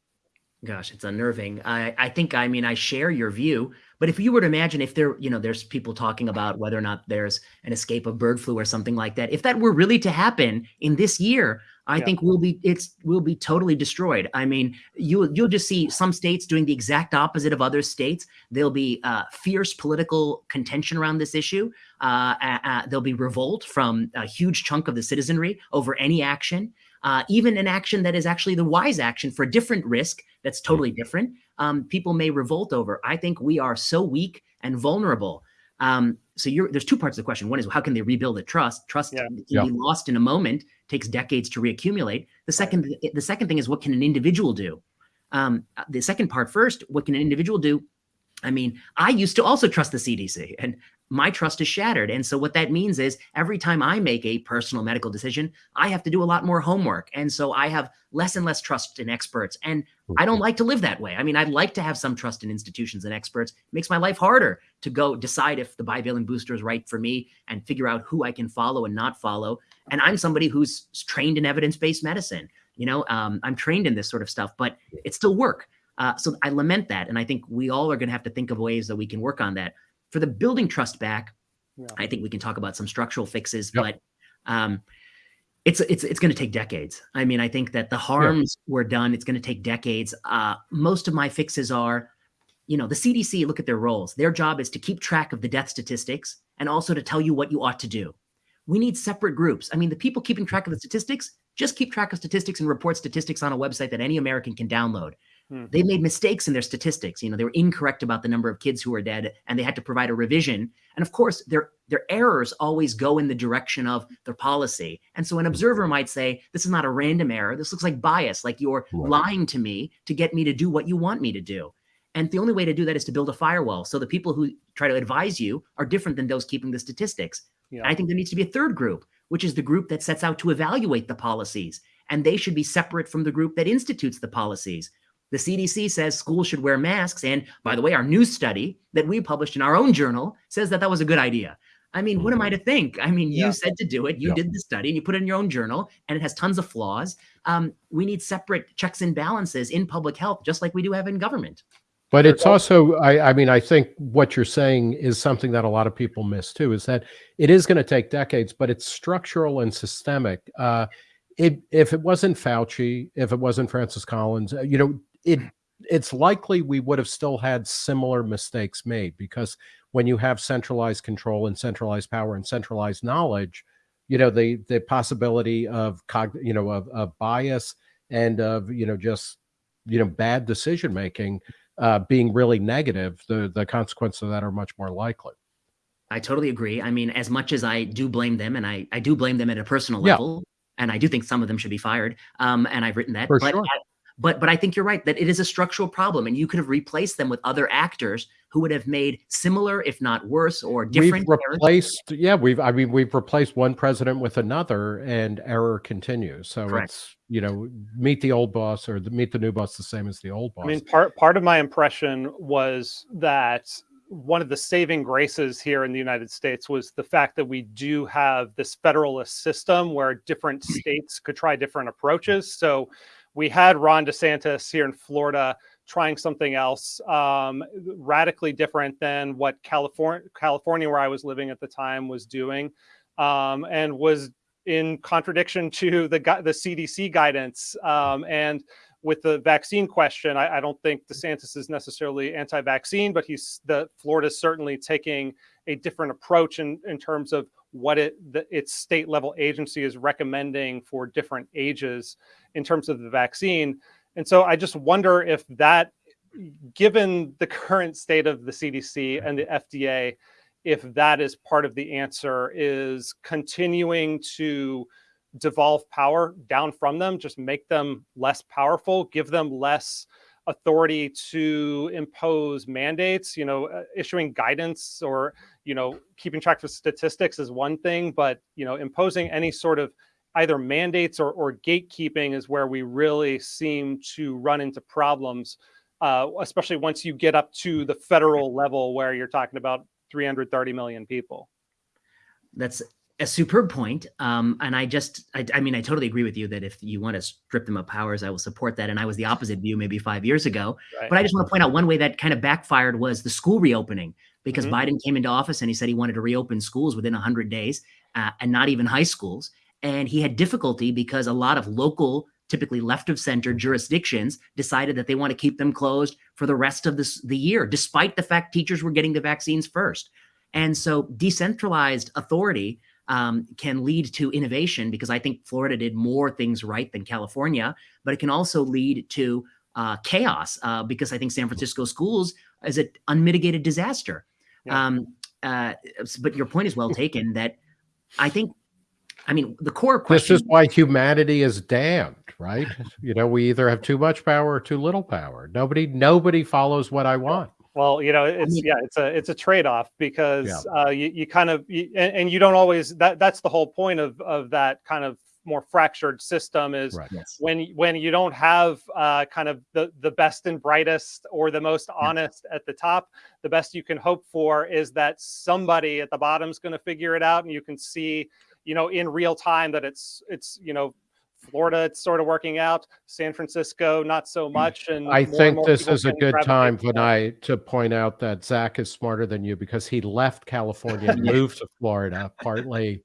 Gosh, it's unnerving. I, I think, I mean, I share your view, but if you were to imagine if there, you know, there's people talking about whether or not there's an escape of bird flu or something like that, if that were really to happen in this year, I Yeah. think we'll be, it's, we'll be totally destroyed. I mean, you, you'll just see some states doing the exact opposite of other states. There'll be uh, fierce political contention around this issue. Uh, uh, uh, there'll be revolt from a huge chunk of the citizenry over any action uh, even an action that is actually the wise action for a different risk that's totally different, um, people may revolt over. I think we are so weak and vulnerable. Um, so you're, there's two parts of the question. One is how can they rebuild the trust? Trust Yeah. can Yeah. be lost in a moment, takes decades to reaccumulate. The second, the second thing is what can an individual do? Um, the second part first, what can an individual do? I mean, I used to also trust the CDC and my trust is shattered. And so what that means is every time I make a personal medical decision, I have to do a lot more homework. And so I have less and less trust in experts. And I don't like to live that way. I mean, I'd like to have some trust in institutions and experts. It makes my life harder to go decide if the bivalent booster is right for me and figure out who I can follow and not follow. And I'm somebody who's trained in evidence-based medicine. You know, um, I'm trained in this sort of stuff, but it's still work. Uh, so I lament that. And I think we all are going to have to think of ways that we can work on that. For the building trust back, Yeah. I think we can talk about some structural fixes, Yep. but um, it's it's it's going to take decades. I mean, I think that the harms were done. It's going to take decades. Uh, most of my fixes are, you know, the CDC. Look at their roles. Their job is to keep track of the death statistics and also to tell you what you ought to do. We need separate groups. I mean, the people keeping track of the statistics just keep track of statistics and report statistics on a website that any American can download. Hmm. They made mistakes in their statistics. You know, they were incorrect about the number of kids who were dead, and they had to provide a revision. And of course, their their errors always go in the direction of their policy. And so, an observer might say, "This is not a random error. This looks like bias. Like you're Right. lying to me to get me to do what you want me to do." And the only way to do that is to build a firewall. So the people who try to advise you are different than those keeping the statistics. Yeah. I think there needs to be a third group, which is the group that sets out to evaluate the policies. And they should be separate from the group that institutes the policies. The CDC says schools should wear masks. And by the way, our new study that we published in our own journal says that that was a good idea. I mean, what am I to think? I mean, you Yeah. said to do it, you Yeah. did the study, and you put it in your own journal, and it has tons of flaws. Um, we need separate checks and balances in public health, just like we do have in government. But it's also, I, I mean, I think what you're saying is something that a lot of people miss too, is that it is going to take decades, but it's structural and systemic. Uh, it, if it wasn't Fauci, if it wasn't Francis Collins, uh, you know, it it's likely we would have still had similar mistakes made because when you have centralized control and centralized power and centralized knowledge, you know, the the possibility of cog, you know, of, of bias and of you know just you know bad decision making uh, being really negative, the the consequences of that are much more likely. I totally agree. I mean, as much as I do blame them, and I, I do blame them at a personal Yeah. level, and I do think some of them should be fired. Um, and I've written that. For but, sure. But but I think you're right that it is a structural problem, and you could have replaced them with other actors who would have made similar, if not worse, or different. we've errors. replaced, yeah, we've. I mean, we've replaced one president with another, and error continues. So Correct. it's you know, meet the old boss or the, meet the new boss the same as the old boss. I mean, part part of my impression was that one of the saving graces here in the United States was the fact that we do have this federalist system where different states could try different approaches. So we had Ron DeSantis here in Florida trying something else um, radically different than what California, California, where I was living at the time, was doing, um, and was in contradiction to the the CDC guidance. Um, and with the vaccine question, I, I don't think DeSantis is necessarily anti-vaccine, but he's the Florida is certainly taking a different approach in, in terms of what it the, its state level agency is recommending for different ages in terms of the vaccine. And so I just wonder if that, given the current state of the CDC and the FDA, if that is part of the answer, is continuing to devolve power down from them, just make them less powerful, give them less authority to impose mandates. You know, uh, issuing guidance or you know keeping track of statistics is one thing, but you know imposing any sort of either mandates or, or gatekeeping is where we really seem to run into problems, uh, especially once you get up to the federal level where you're talking about 330 million people. That's a superb point. Um, and I just, I, I, mean, I totally agree with you that if you want to strip them of powers, I will support that. And I was the opposite view maybe five years ago. Right. But I just want to point out one way that kind of backfired was the school reopening because mm-hmm. Biden came into office and he said he wanted to reopen schools within 100 days uh, and not even high schools. And he had difficulty because a lot of local, typically left of center jurisdictions decided that they want to keep them closed for the rest of this, the year, despite the fact teachers were getting the vaccines first. And so decentralized authority um, can lead to innovation because I think Florida did more things right than California, but it can also lead to uh, chaos uh, because I think San Francisco schools is an unmitigated disaster. Yeah. Um, uh, but your point is well taken that I think, I mean, the core question. This is why humanity is damned, right? you know, we either have too much power or too little power. Nobody, nobody follows what I want. Well, you know, it's I mean, yeah, it's a it's a trade off because yeah. uh, you you kind of you, and, and, you don't always that that's the whole point of of that kind of more fractured system is right. yes. when when you don't have uh, kind of the the best and brightest or the most honest at the top, the best you can hope for is that somebody at the bottom is going to figure it out, and you can see you know in real time that it's it's you know Florida, it's sort of working out. San Francisco, not so mm. much. And I think this is a good time, for Vinay, to point out that Zach is smarter than you because he left California and moved to Florida, partly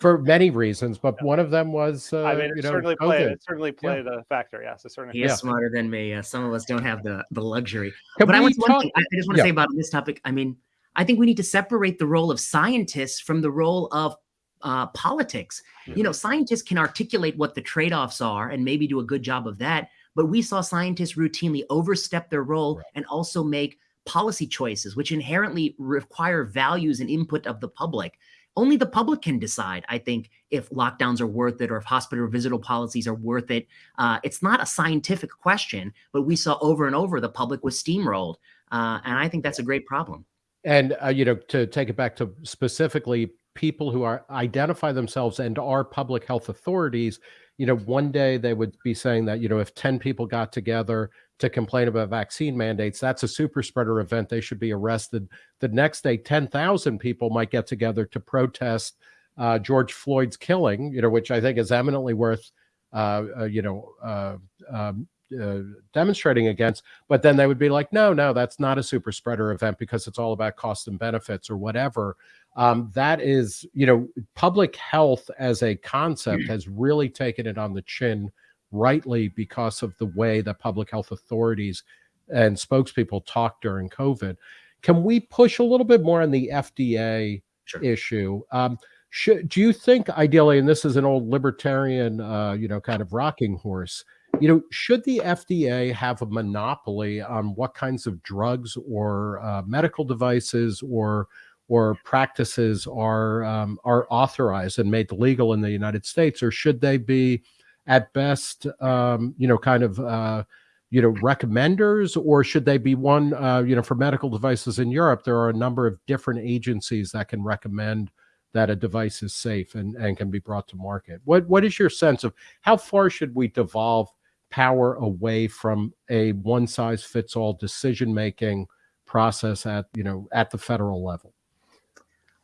for many reasons, but one of them was, uh, I mean, it you know, certainly COVID. played, it certainly played yeah. a factor. Yes, it certainly. He is yeah. smarter than me. Uh, some of us don't have the the luxury. Can but I, want talk- thing, I just want to yeah. say about this topic. I mean, I think we need to separate the role of scientists from the role of uh, politics. Mm-hmm. You know, scientists can articulate what the trade offs are and maybe do a good job of that. But we saw scientists routinely overstep their role right. and also make policy choices, which inherently require values and input of the public. Only the public can decide, I think, if lockdowns are worth it or if hospital visitor policies are worth it. Uh, it's not a scientific question, but we saw over and over the public was steamrolled. Uh, and I think that's a great problem. And, uh, you know, to take it back to specifically people who are identify themselves and are public health authorities you know one day they would be saying that you know if 10 people got together to complain about vaccine mandates that's a super spreader event. They should be arrested. The next day 10,000 people might get together to protest uh, George Floyd's killing you know which I think is eminently worth uh, uh, you know uh, um, uh, demonstrating against, but then they would be like, no, no, that's not a super spreader event because it's all about cost and benefits or whatever. Um, that is, you know, public health as a concept has really taken it on the chin, rightly because of the way that public health authorities and spokespeople talk during COVID. Can we push a little bit more on the FDA sure. issue? Um, should, do you think ideally, and this is an old libertarian, uh, you know, kind of rocking horse, you know, should the FDA have a monopoly on what kinds of drugs or uh, medical devices or or practices are um, are authorized and made legal in the United States, or should they be, at best, um, you know, kind of uh, you know recommenders, or should they be one, uh, you know, for medical devices in Europe? There are a number of different agencies that can recommend that a device is safe and, and can be brought to market. What what is your sense of how far should we devolve power away from a one size fits all decision making process at you know at the federal level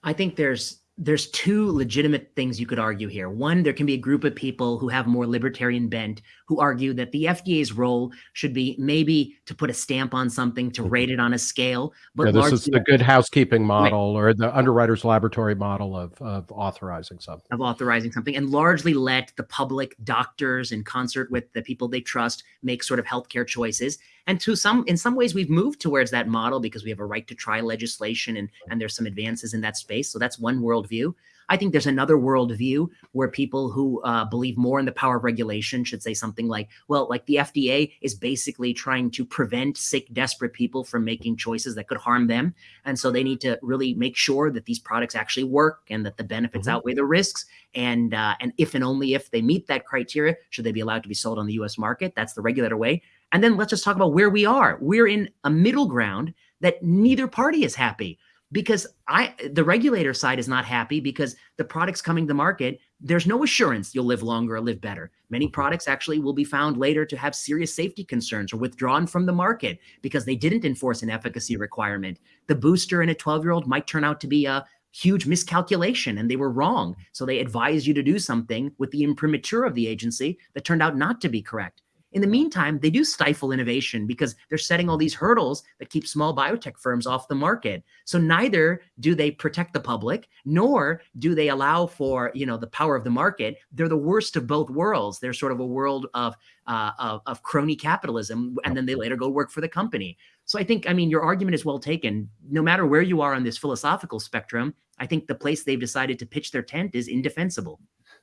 i think there's there's two legitimate things you could argue here. One, there can be a group of people who have more libertarian bent who argue that the FDA's role should be maybe to put a stamp on something, to rate it on a scale. But yeah, this is the good housekeeping model right. or the underwriter's laboratory model of, of authorizing something. Of authorizing something and largely let the public, doctors, in concert with the people they trust, make sort of healthcare choices. And to some, in some ways, we've moved towards that model because we have a right to try legislation and, and there's some advances in that space. So that's one worldview. I think there's another worldview where people who uh, believe more in the power of regulation should say something like, well, like the FDA is basically trying to prevent sick, desperate people from making choices that could harm them. And so they need to really make sure that these products actually work and that the benefits mm-hmm. outweigh the risks. And uh, and if and only if they meet that criteria, should they be allowed to be sold on the US market? That's the regulator way. And then let's just talk about where we are. We're in a middle ground that neither party is happy because I the regulator side is not happy because the products coming to market, there's no assurance you'll live longer or live better. Many mm-hmm. products actually will be found later to have serious safety concerns or withdrawn from the market because they didn't enforce an efficacy mm-hmm. requirement. The booster in a 12-year-old might turn out to be a huge miscalculation and they were wrong. So they advised you to do something with the imprimatur of the agency that turned out not to be correct. In the meantime, they do stifle innovation because they're setting all these hurdles that keep small biotech firms off the market. So neither do they protect the public, nor do they allow for you know the power of the market. They're the worst of both worlds. They're sort of a world of uh, of, of crony capitalism, and then they later go work for the company. So I think, I mean, your argument is well taken. No matter where you are on this philosophical spectrum, I think the place they've decided to pitch their tent is indefensible.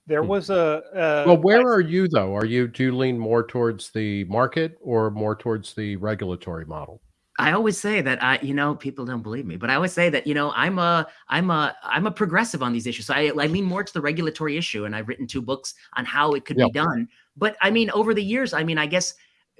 There hmm. was a, a Well, where are you though? Are you do you lean more towards the market or more towards the regulatory model? I always say that I, you know, people don't believe me, but I always say that, you know, I'm a, I'm a, I'm a progressive on these issues. So I, I lean more to the regulatory issue, and I've written two books on how it could Yep. be done. But I mean, over the years, I mean, I guess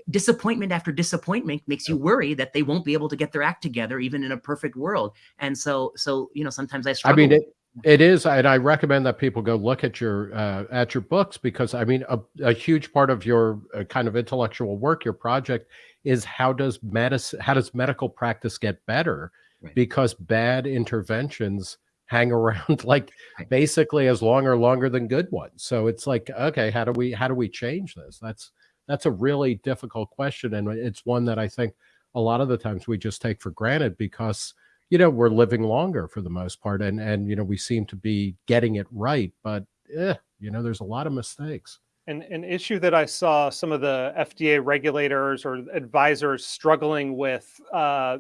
disappointment after disappointment makes you worry that they won't be able to get their act together, even in a perfect world. And so, so you know, sometimes I I struggle. mean, it, it is, and I recommend that people go look at your uh, at your books because I mean, a, a huge part of your uh, kind of intellectual work, your project, is how does medicine, how does medical practice get better? Right. Because bad interventions hang around like Right. basically as long or longer than good ones. So it's like, okay, how do we how do we change this? That's that's a really difficult question, and it's one that I think a lot of the times we just take for granted because you know we're living longer for the most part and and you know we seem to be getting it right but eh, you know there's a lot of mistakes. An, an issue that I saw some of the FDA regulators or advisors struggling with uh,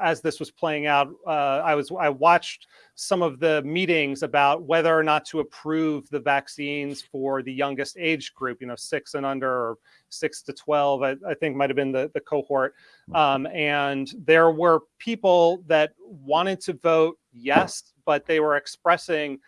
as this was playing out. Uh, I was I watched some of the meetings about whether or not to approve the vaccines for the youngest age group, you know, six and under, or six to twelve. I, I think might have been the the cohort, um, and there were people that wanted to vote yes, but they were expressing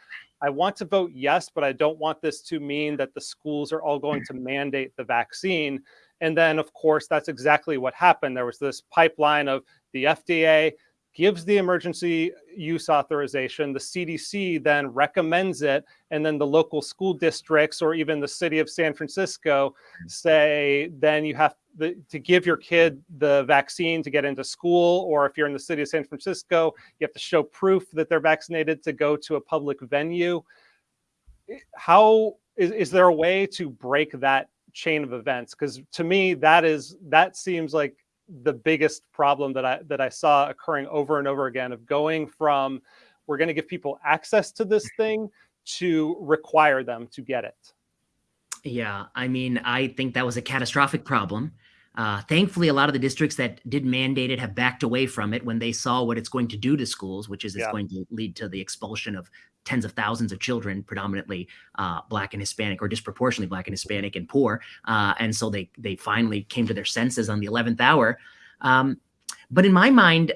I want to vote yes, but I don't want this to mean that the schools are all going to mandate the vaccine. And then, of course, that's exactly what happened. There was this pipeline of the FDA gives the emergency use authorization, the CDC then recommends it, and then the local school districts or even the city of San Francisco say then you have the, to give your kid the vaccine to get into school, or if you're in the city of San Francisco, you have to show proof that they're vaccinated to go to a public venue. How is, is there a way to break that chain of events? Because to me, that is that seems like the biggest problem that I that I saw occurring over and over again of going from we're going to give people access to this thing to require them to get it. Yeah, I mean, I think that was a catastrophic problem. Uh, thankfully, a lot of the districts that did mandate it have backed away from it when they saw what it's going to do to schools, which is it's Yeah. going to lead to the expulsion of tens of thousands of children, predominantly uh, Black and Hispanic, or disproportionately Black and Hispanic and poor. Uh, and so they they finally came to their senses on the eleventh hour. Um, but in my mind,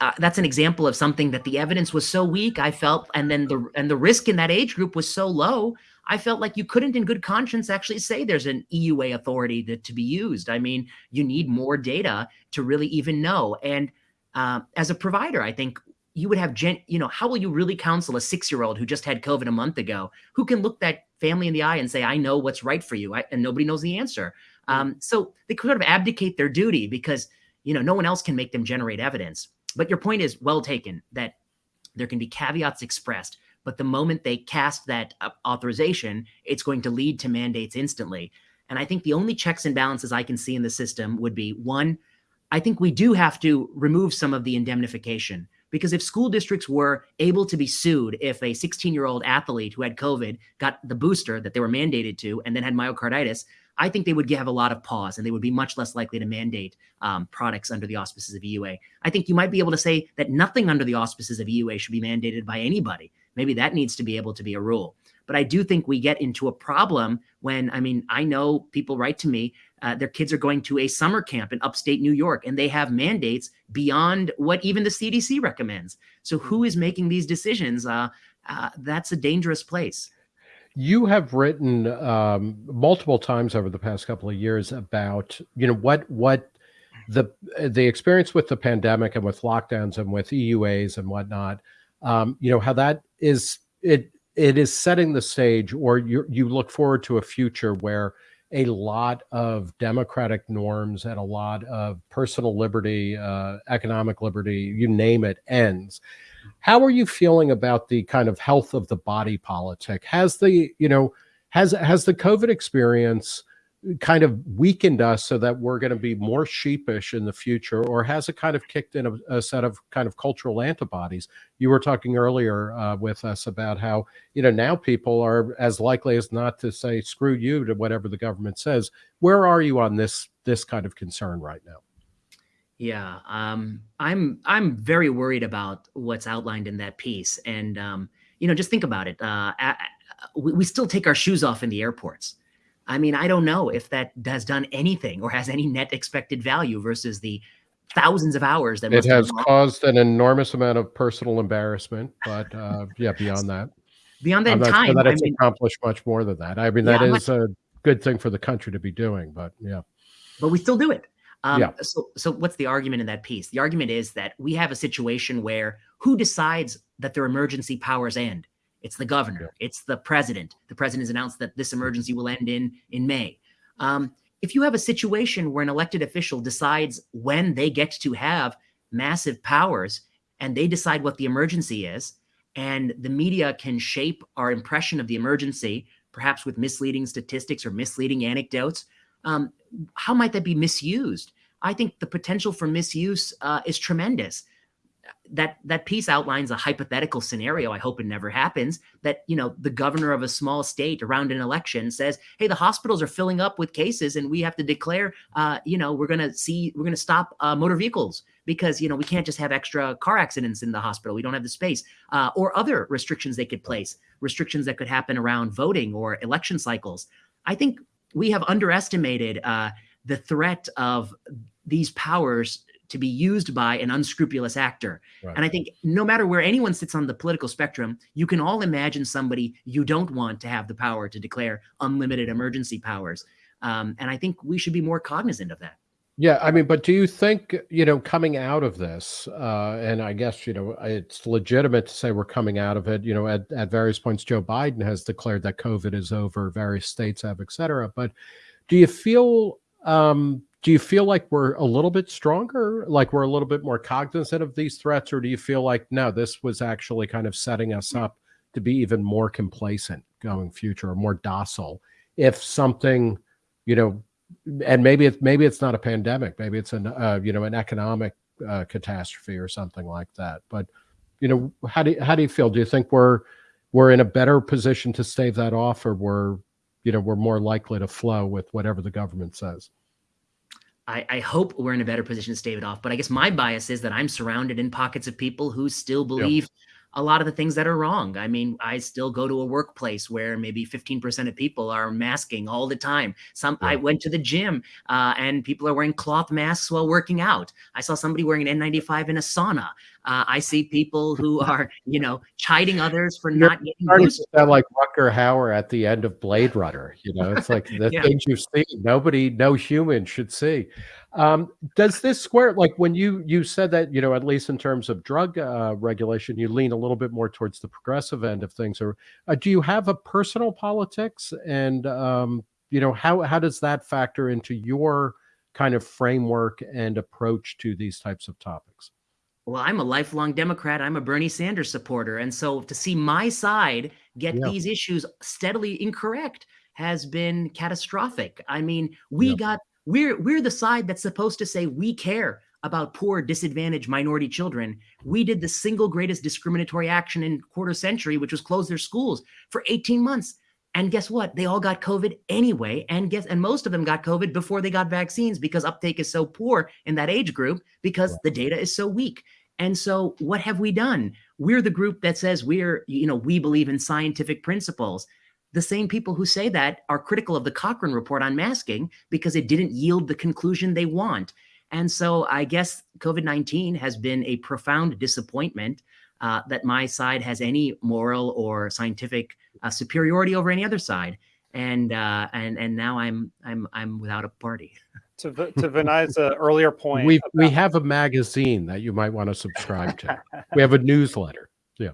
uh, that's an example of something that the evidence was so weak. I felt, and then the and the risk in that age group was so low. I felt like you couldn't, in good conscience, actually say there's an EUA authority that, to be used. I mean, you need more data to really even know. And uh, as a provider, I think you would have gen. You know, how will you really counsel a six-year-old who just had COVID a month ago, who can look that family in the eye and say, "I know what's right for you," I, and nobody knows the answer. Um, so they could sort of abdicate their duty because you know no one else can make them generate evidence. But your point is well taken that there can be caveats expressed, but the moment they cast that uh, authorization, it's going to lead to mandates instantly. And I think the only checks and balances I can see in the system would be one, I think we do have to remove some of the indemnification because if school districts were able to be sued if a 16 year old athlete who had COVID got the booster that they were mandated to and then had myocarditis, I think they would have a lot of pause and they would be much less likely to mandate um, products under the auspices of EUA. I think you might be able to say that nothing under the auspices of EUA should be mandated by anybody. Maybe that needs to be able to be a rule. But I do think we get into a problem when, I mean, I know people write to me, uh, their kids are going to a summer camp in upstate New York and they have mandates beyond what even the CDC recommends. So who is making these decisions? Uh, uh, that's a dangerous place. you have written um, multiple times over the past couple of years about you know what what the the experience with the pandemic and with lockdowns and with EUAs and whatnot um, you know how that is it it is setting the stage or you you look forward to a future where a lot of democratic norms and a lot of personal liberty uh, economic liberty you name it ends How are you feeling about the kind of health of the body politic? Has the, you know, has has the COVID experience kind of weakened us so that we're going to be more sheepish in the future, or has it kind of kicked in a, a set of kind of cultural antibodies? You were talking earlier uh, with us about how you know now people are as likely as not to say "screw you" to whatever the government says. Where are you on this this kind of concern right now? Yeah, um, I'm I'm very worried about what's outlined in that piece, and um, you know, just think about it. Uh, we, we still take our shoes off in the airports. I mean, I don't know if that has done anything or has any net expected value versus the thousands of hours that it has caused an enormous amount of personal embarrassment. But uh, yeah, beyond that, beyond that time, sure that it's I mean, accomplished much more than that. I mean, that yeah, is much, a good thing for the country to be doing. But yeah, but we still do it. Um, yeah. So, so what's the argument in that piece? The argument is that we have a situation where who decides that their emergency powers end? It's the governor. It's the president. The president has announced that this emergency will end in in May. Um, if you have a situation where an elected official decides when they get to have massive powers and they decide what the emergency is, and the media can shape our impression of the emergency, perhaps with misleading statistics or misleading anecdotes, um, how might that be misused? I think the potential for misuse uh, is tremendous that that piece outlines a hypothetical scenario i hope it never happens that you know the governor of a small state around an election says hey the hospitals are filling up with cases and we have to declare uh, you know we're to see we're to stop uh, motor vehicles because you know we can't just have extra car accidents in the hospital. We don't have the space uh, or other restrictions they could place restrictions that could happen around voting or election cycles. I think we have underestimated uh, the threat of these powers to be used by an unscrupulous actor. Right. And I think no matter where anyone sits on the political spectrum, you can all imagine somebody you don't want to have the power to declare unlimited emergency powers. Um, and I think we should be more cognizant of that. Yeah, I mean, but do you think, you know, coming out of this, uh, and I guess, you know, it's legitimate to say we're coming out of it, you know, at, at various points, Joe Biden has declared that COVID is over, various states have, et cetera. But do you feel um, do you feel like we're a little bit stronger? Like we're a little bit more cognizant of these threats or do you feel like no this was actually kind of setting us up to be even more complacent going future or more docile? If something you know and maybe it's maybe it's not a pandemic maybe it's an uh, you know an economic uh, catastrophe or something like that. But you know how do you, how do you feel? Do you think we're we're in a better position to stave that off or we're you know we're more likely to flow with whatever the government says I, I, hope we're in a better position to stave it off. But I guess my bias is that I'm surrounded in pockets of people who still believe yep. a lot of the things that are wrong. I mean, I still go to a workplace where maybe 15% of people are masking all the time. Some I went to the gym uh, and people are wearing cloth masks while working out. I saw somebody wearing an N95 in a sauna. Uh, I see people who are, you know, chiding others for You're not getting boosted. Sound like Rutger Hauer at the end of Blade Runner. You know, it's like the yeah. things you see, nobody, no human should see. Um, does this square like when you you said that you know at least in terms of drug uh, regulation, you lean a little bit more towards the progressive end of things, or uh, do you have a personal politics and um, you know how how does that factor into your kind of framework and approach to these types of topics? Well, I'm a lifelong Democrat. I'm a Bernie Sanders supporter. And so to see my side get yeah. these issues steadily incorrect has been catastrophic. I mean, we yeah. got we're we're the side that's supposed to say we care about poor, disadvantaged minority children. We did the single greatest discriminatory action in quarter century, which was close their schools for 18 months. And guess what? They all got COVID anyway. And guess and most of them got COVID before they got vaccines because uptake is so poor in that age group because the data is so weak. And so what have we done? We're the group that says we're, you know, we believe in scientific principles. The same people who say that are critical of the Cochrane report on masking because it didn't yield the conclusion they want. And so I guess COVID 19 has been a profound disappointment uh, that my side has any moral or scientific uh, superiority over any other side. And uh, and and now I'm I'm I'm without a party. To to Vinay's uh, earlier point, we about- we have a magazine that you might want to subscribe to. we have a newsletter. Yeah.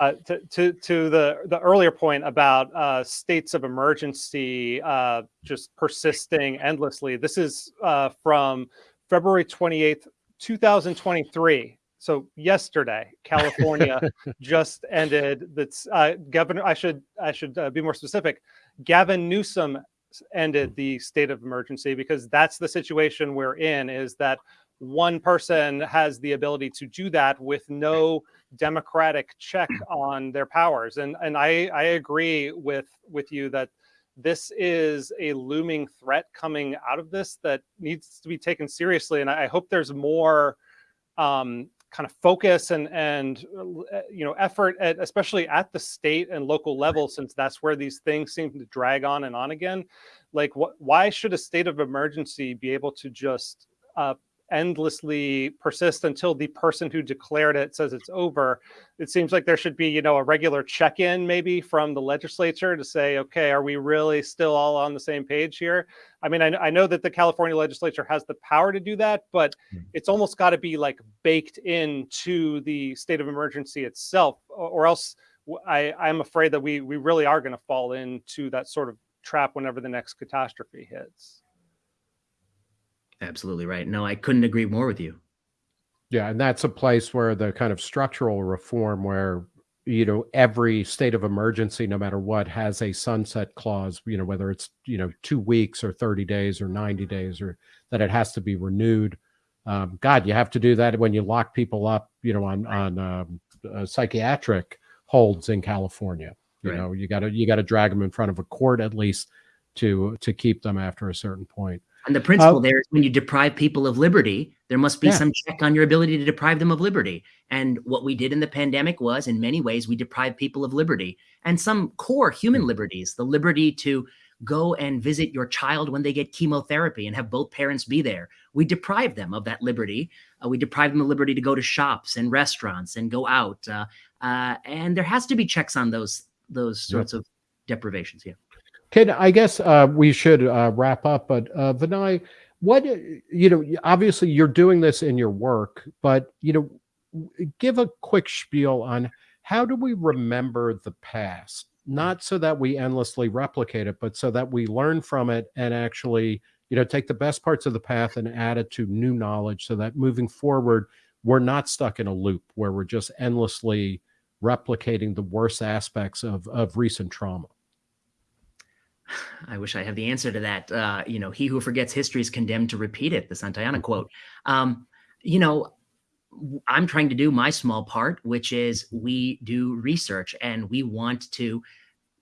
Uh, to, to, to the, the earlier point about uh, states of emergency uh, just persisting endlessly, this is uh, from February 28th, 2023. so yesterday, California just ended. That's uh, Governor. I should I should uh, be more specific. Gavin Newsom ended the state of emergency because that's the situation we're in. Is that one person has the ability to do that with no democratic check on their powers, and and I I agree with with you that this is a looming threat coming out of this that needs to be taken seriously, and I hope there's more um, kind of focus and and uh, you know effort at especially at the state and local level since that's where these things seem to drag on and on again. Like what why should a state of emergency be able to just uh, endlessly persist until the person who declared it says it's over. It seems like there should be, you know, a regular check-in maybe from the legislature to say, okay, are we really still all on the same page here? I mean, I, I know that the California legislature has the power to do that, but hmm. it's almost got to be like baked into the state of emergency itself, or else I, I'm afraid that we we really are going to fall into that sort of trap whenever the next catastrophe hits. Absolutely right. No, I couldn't agree more with you. Yeah, and that's a place where the kind of structural reform where you know every state of emergency no matter what has a sunset clause you know whether it's you know 2 weeks or 30 days or 90 days or that it has to be renewed um, god you have to do that when you lock people up you know on on um, uh, psychiatric holds in california you right. know you got to you got to drag them in front of a court at least to to keep them after a certain point and the principle uh, there is when you deprive people of liberty, there must be yeah. some check on your ability to deprive them of liberty. And what we did in the pandemic was, in many ways, we deprived people of liberty and some core human liberties the liberty to go and visit your child when they get chemotherapy and have both parents be there. We deprive them of that liberty. Uh, we deprive them of liberty to go to shops and restaurants and go out. Uh, uh, and there has to be checks on those those sorts of deprivations. Yeah. Can I guess uh, we should uh, wrap up, but uh, Vinay, what you know, obviously you're doing this in your work, but you know, give a quick spiel on how do we remember the past, not so that we endlessly replicate it, but so that we learn from it and actually, you know, take the best parts of the path and add it to new knowledge, so that moving forward, we're not stuck in a loop where we're just endlessly replicating the worst aspects of of recent trauma. I wish I have the answer to that. Uh, you know, he who forgets history is condemned to repeat it, the Santayana mm-hmm. quote. Um, you know, I'm trying to do my small part, which is we do research and we want to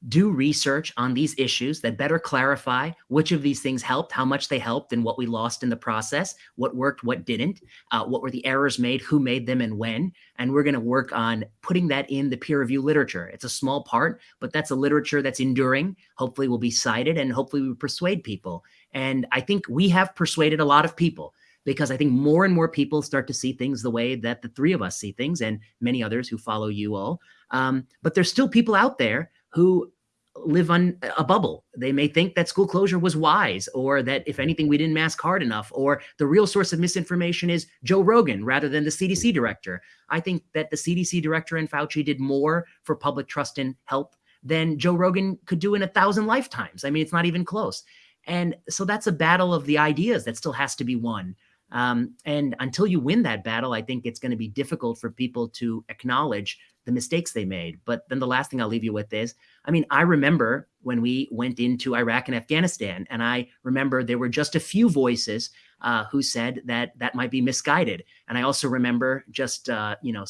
do research on these issues that better clarify which of these things helped, how much they helped, and what we lost in the process, what worked, what didn't, uh, what were the errors made, who made them, and when. And we're going to work on putting that in the peer review literature. It's a small part, but that's a literature that's enduring, hopefully will be cited, and hopefully we persuade people. And I think we have persuaded a lot of people because I think more and more people start to see things the way that the three of us see things and many others who follow you all. Um, but there's still people out there who live on a bubble. They may think that school closure was wise, or that if anything, we didn't mask hard enough, or the real source of misinformation is Joe Rogan rather than the CDC director. I think that the CDC director and Fauci did more for public trust and help than Joe Rogan could do in a thousand lifetimes. I mean, it's not even close. And so that's a battle of the ideas that still has to be won. Um, and until you win that battle, I think it's going to be difficult for people to acknowledge the mistakes they made. But then the last thing I'll leave you with is I mean, I remember when we went into Iraq and Afghanistan, and I remember there were just a few voices uh, who said that that might be misguided. And I also remember just, uh, you know,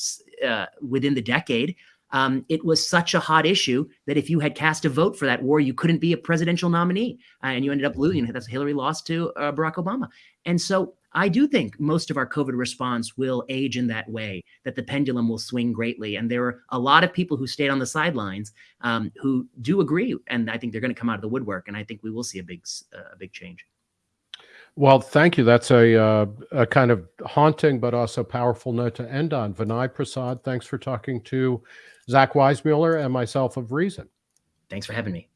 uh, within the decade, um, it was such a hot issue that if you had cast a vote for that war, you couldn't be a presidential nominee. And you ended up losing. That's Hillary lost to uh, Barack Obama. And so I do think most of our COVID response will age in that way, that the pendulum will swing greatly. And there are a lot of people who stayed on the sidelines um, who do agree. And I think they're going to come out of the woodwork. And I think we will see a big, uh, a big change. Well, thank you. That's a, uh, a kind of haunting but also powerful note to end on. Vinay Prasad, thanks for talking to Zach Weissmueller and myself of Reason. Thanks for having me.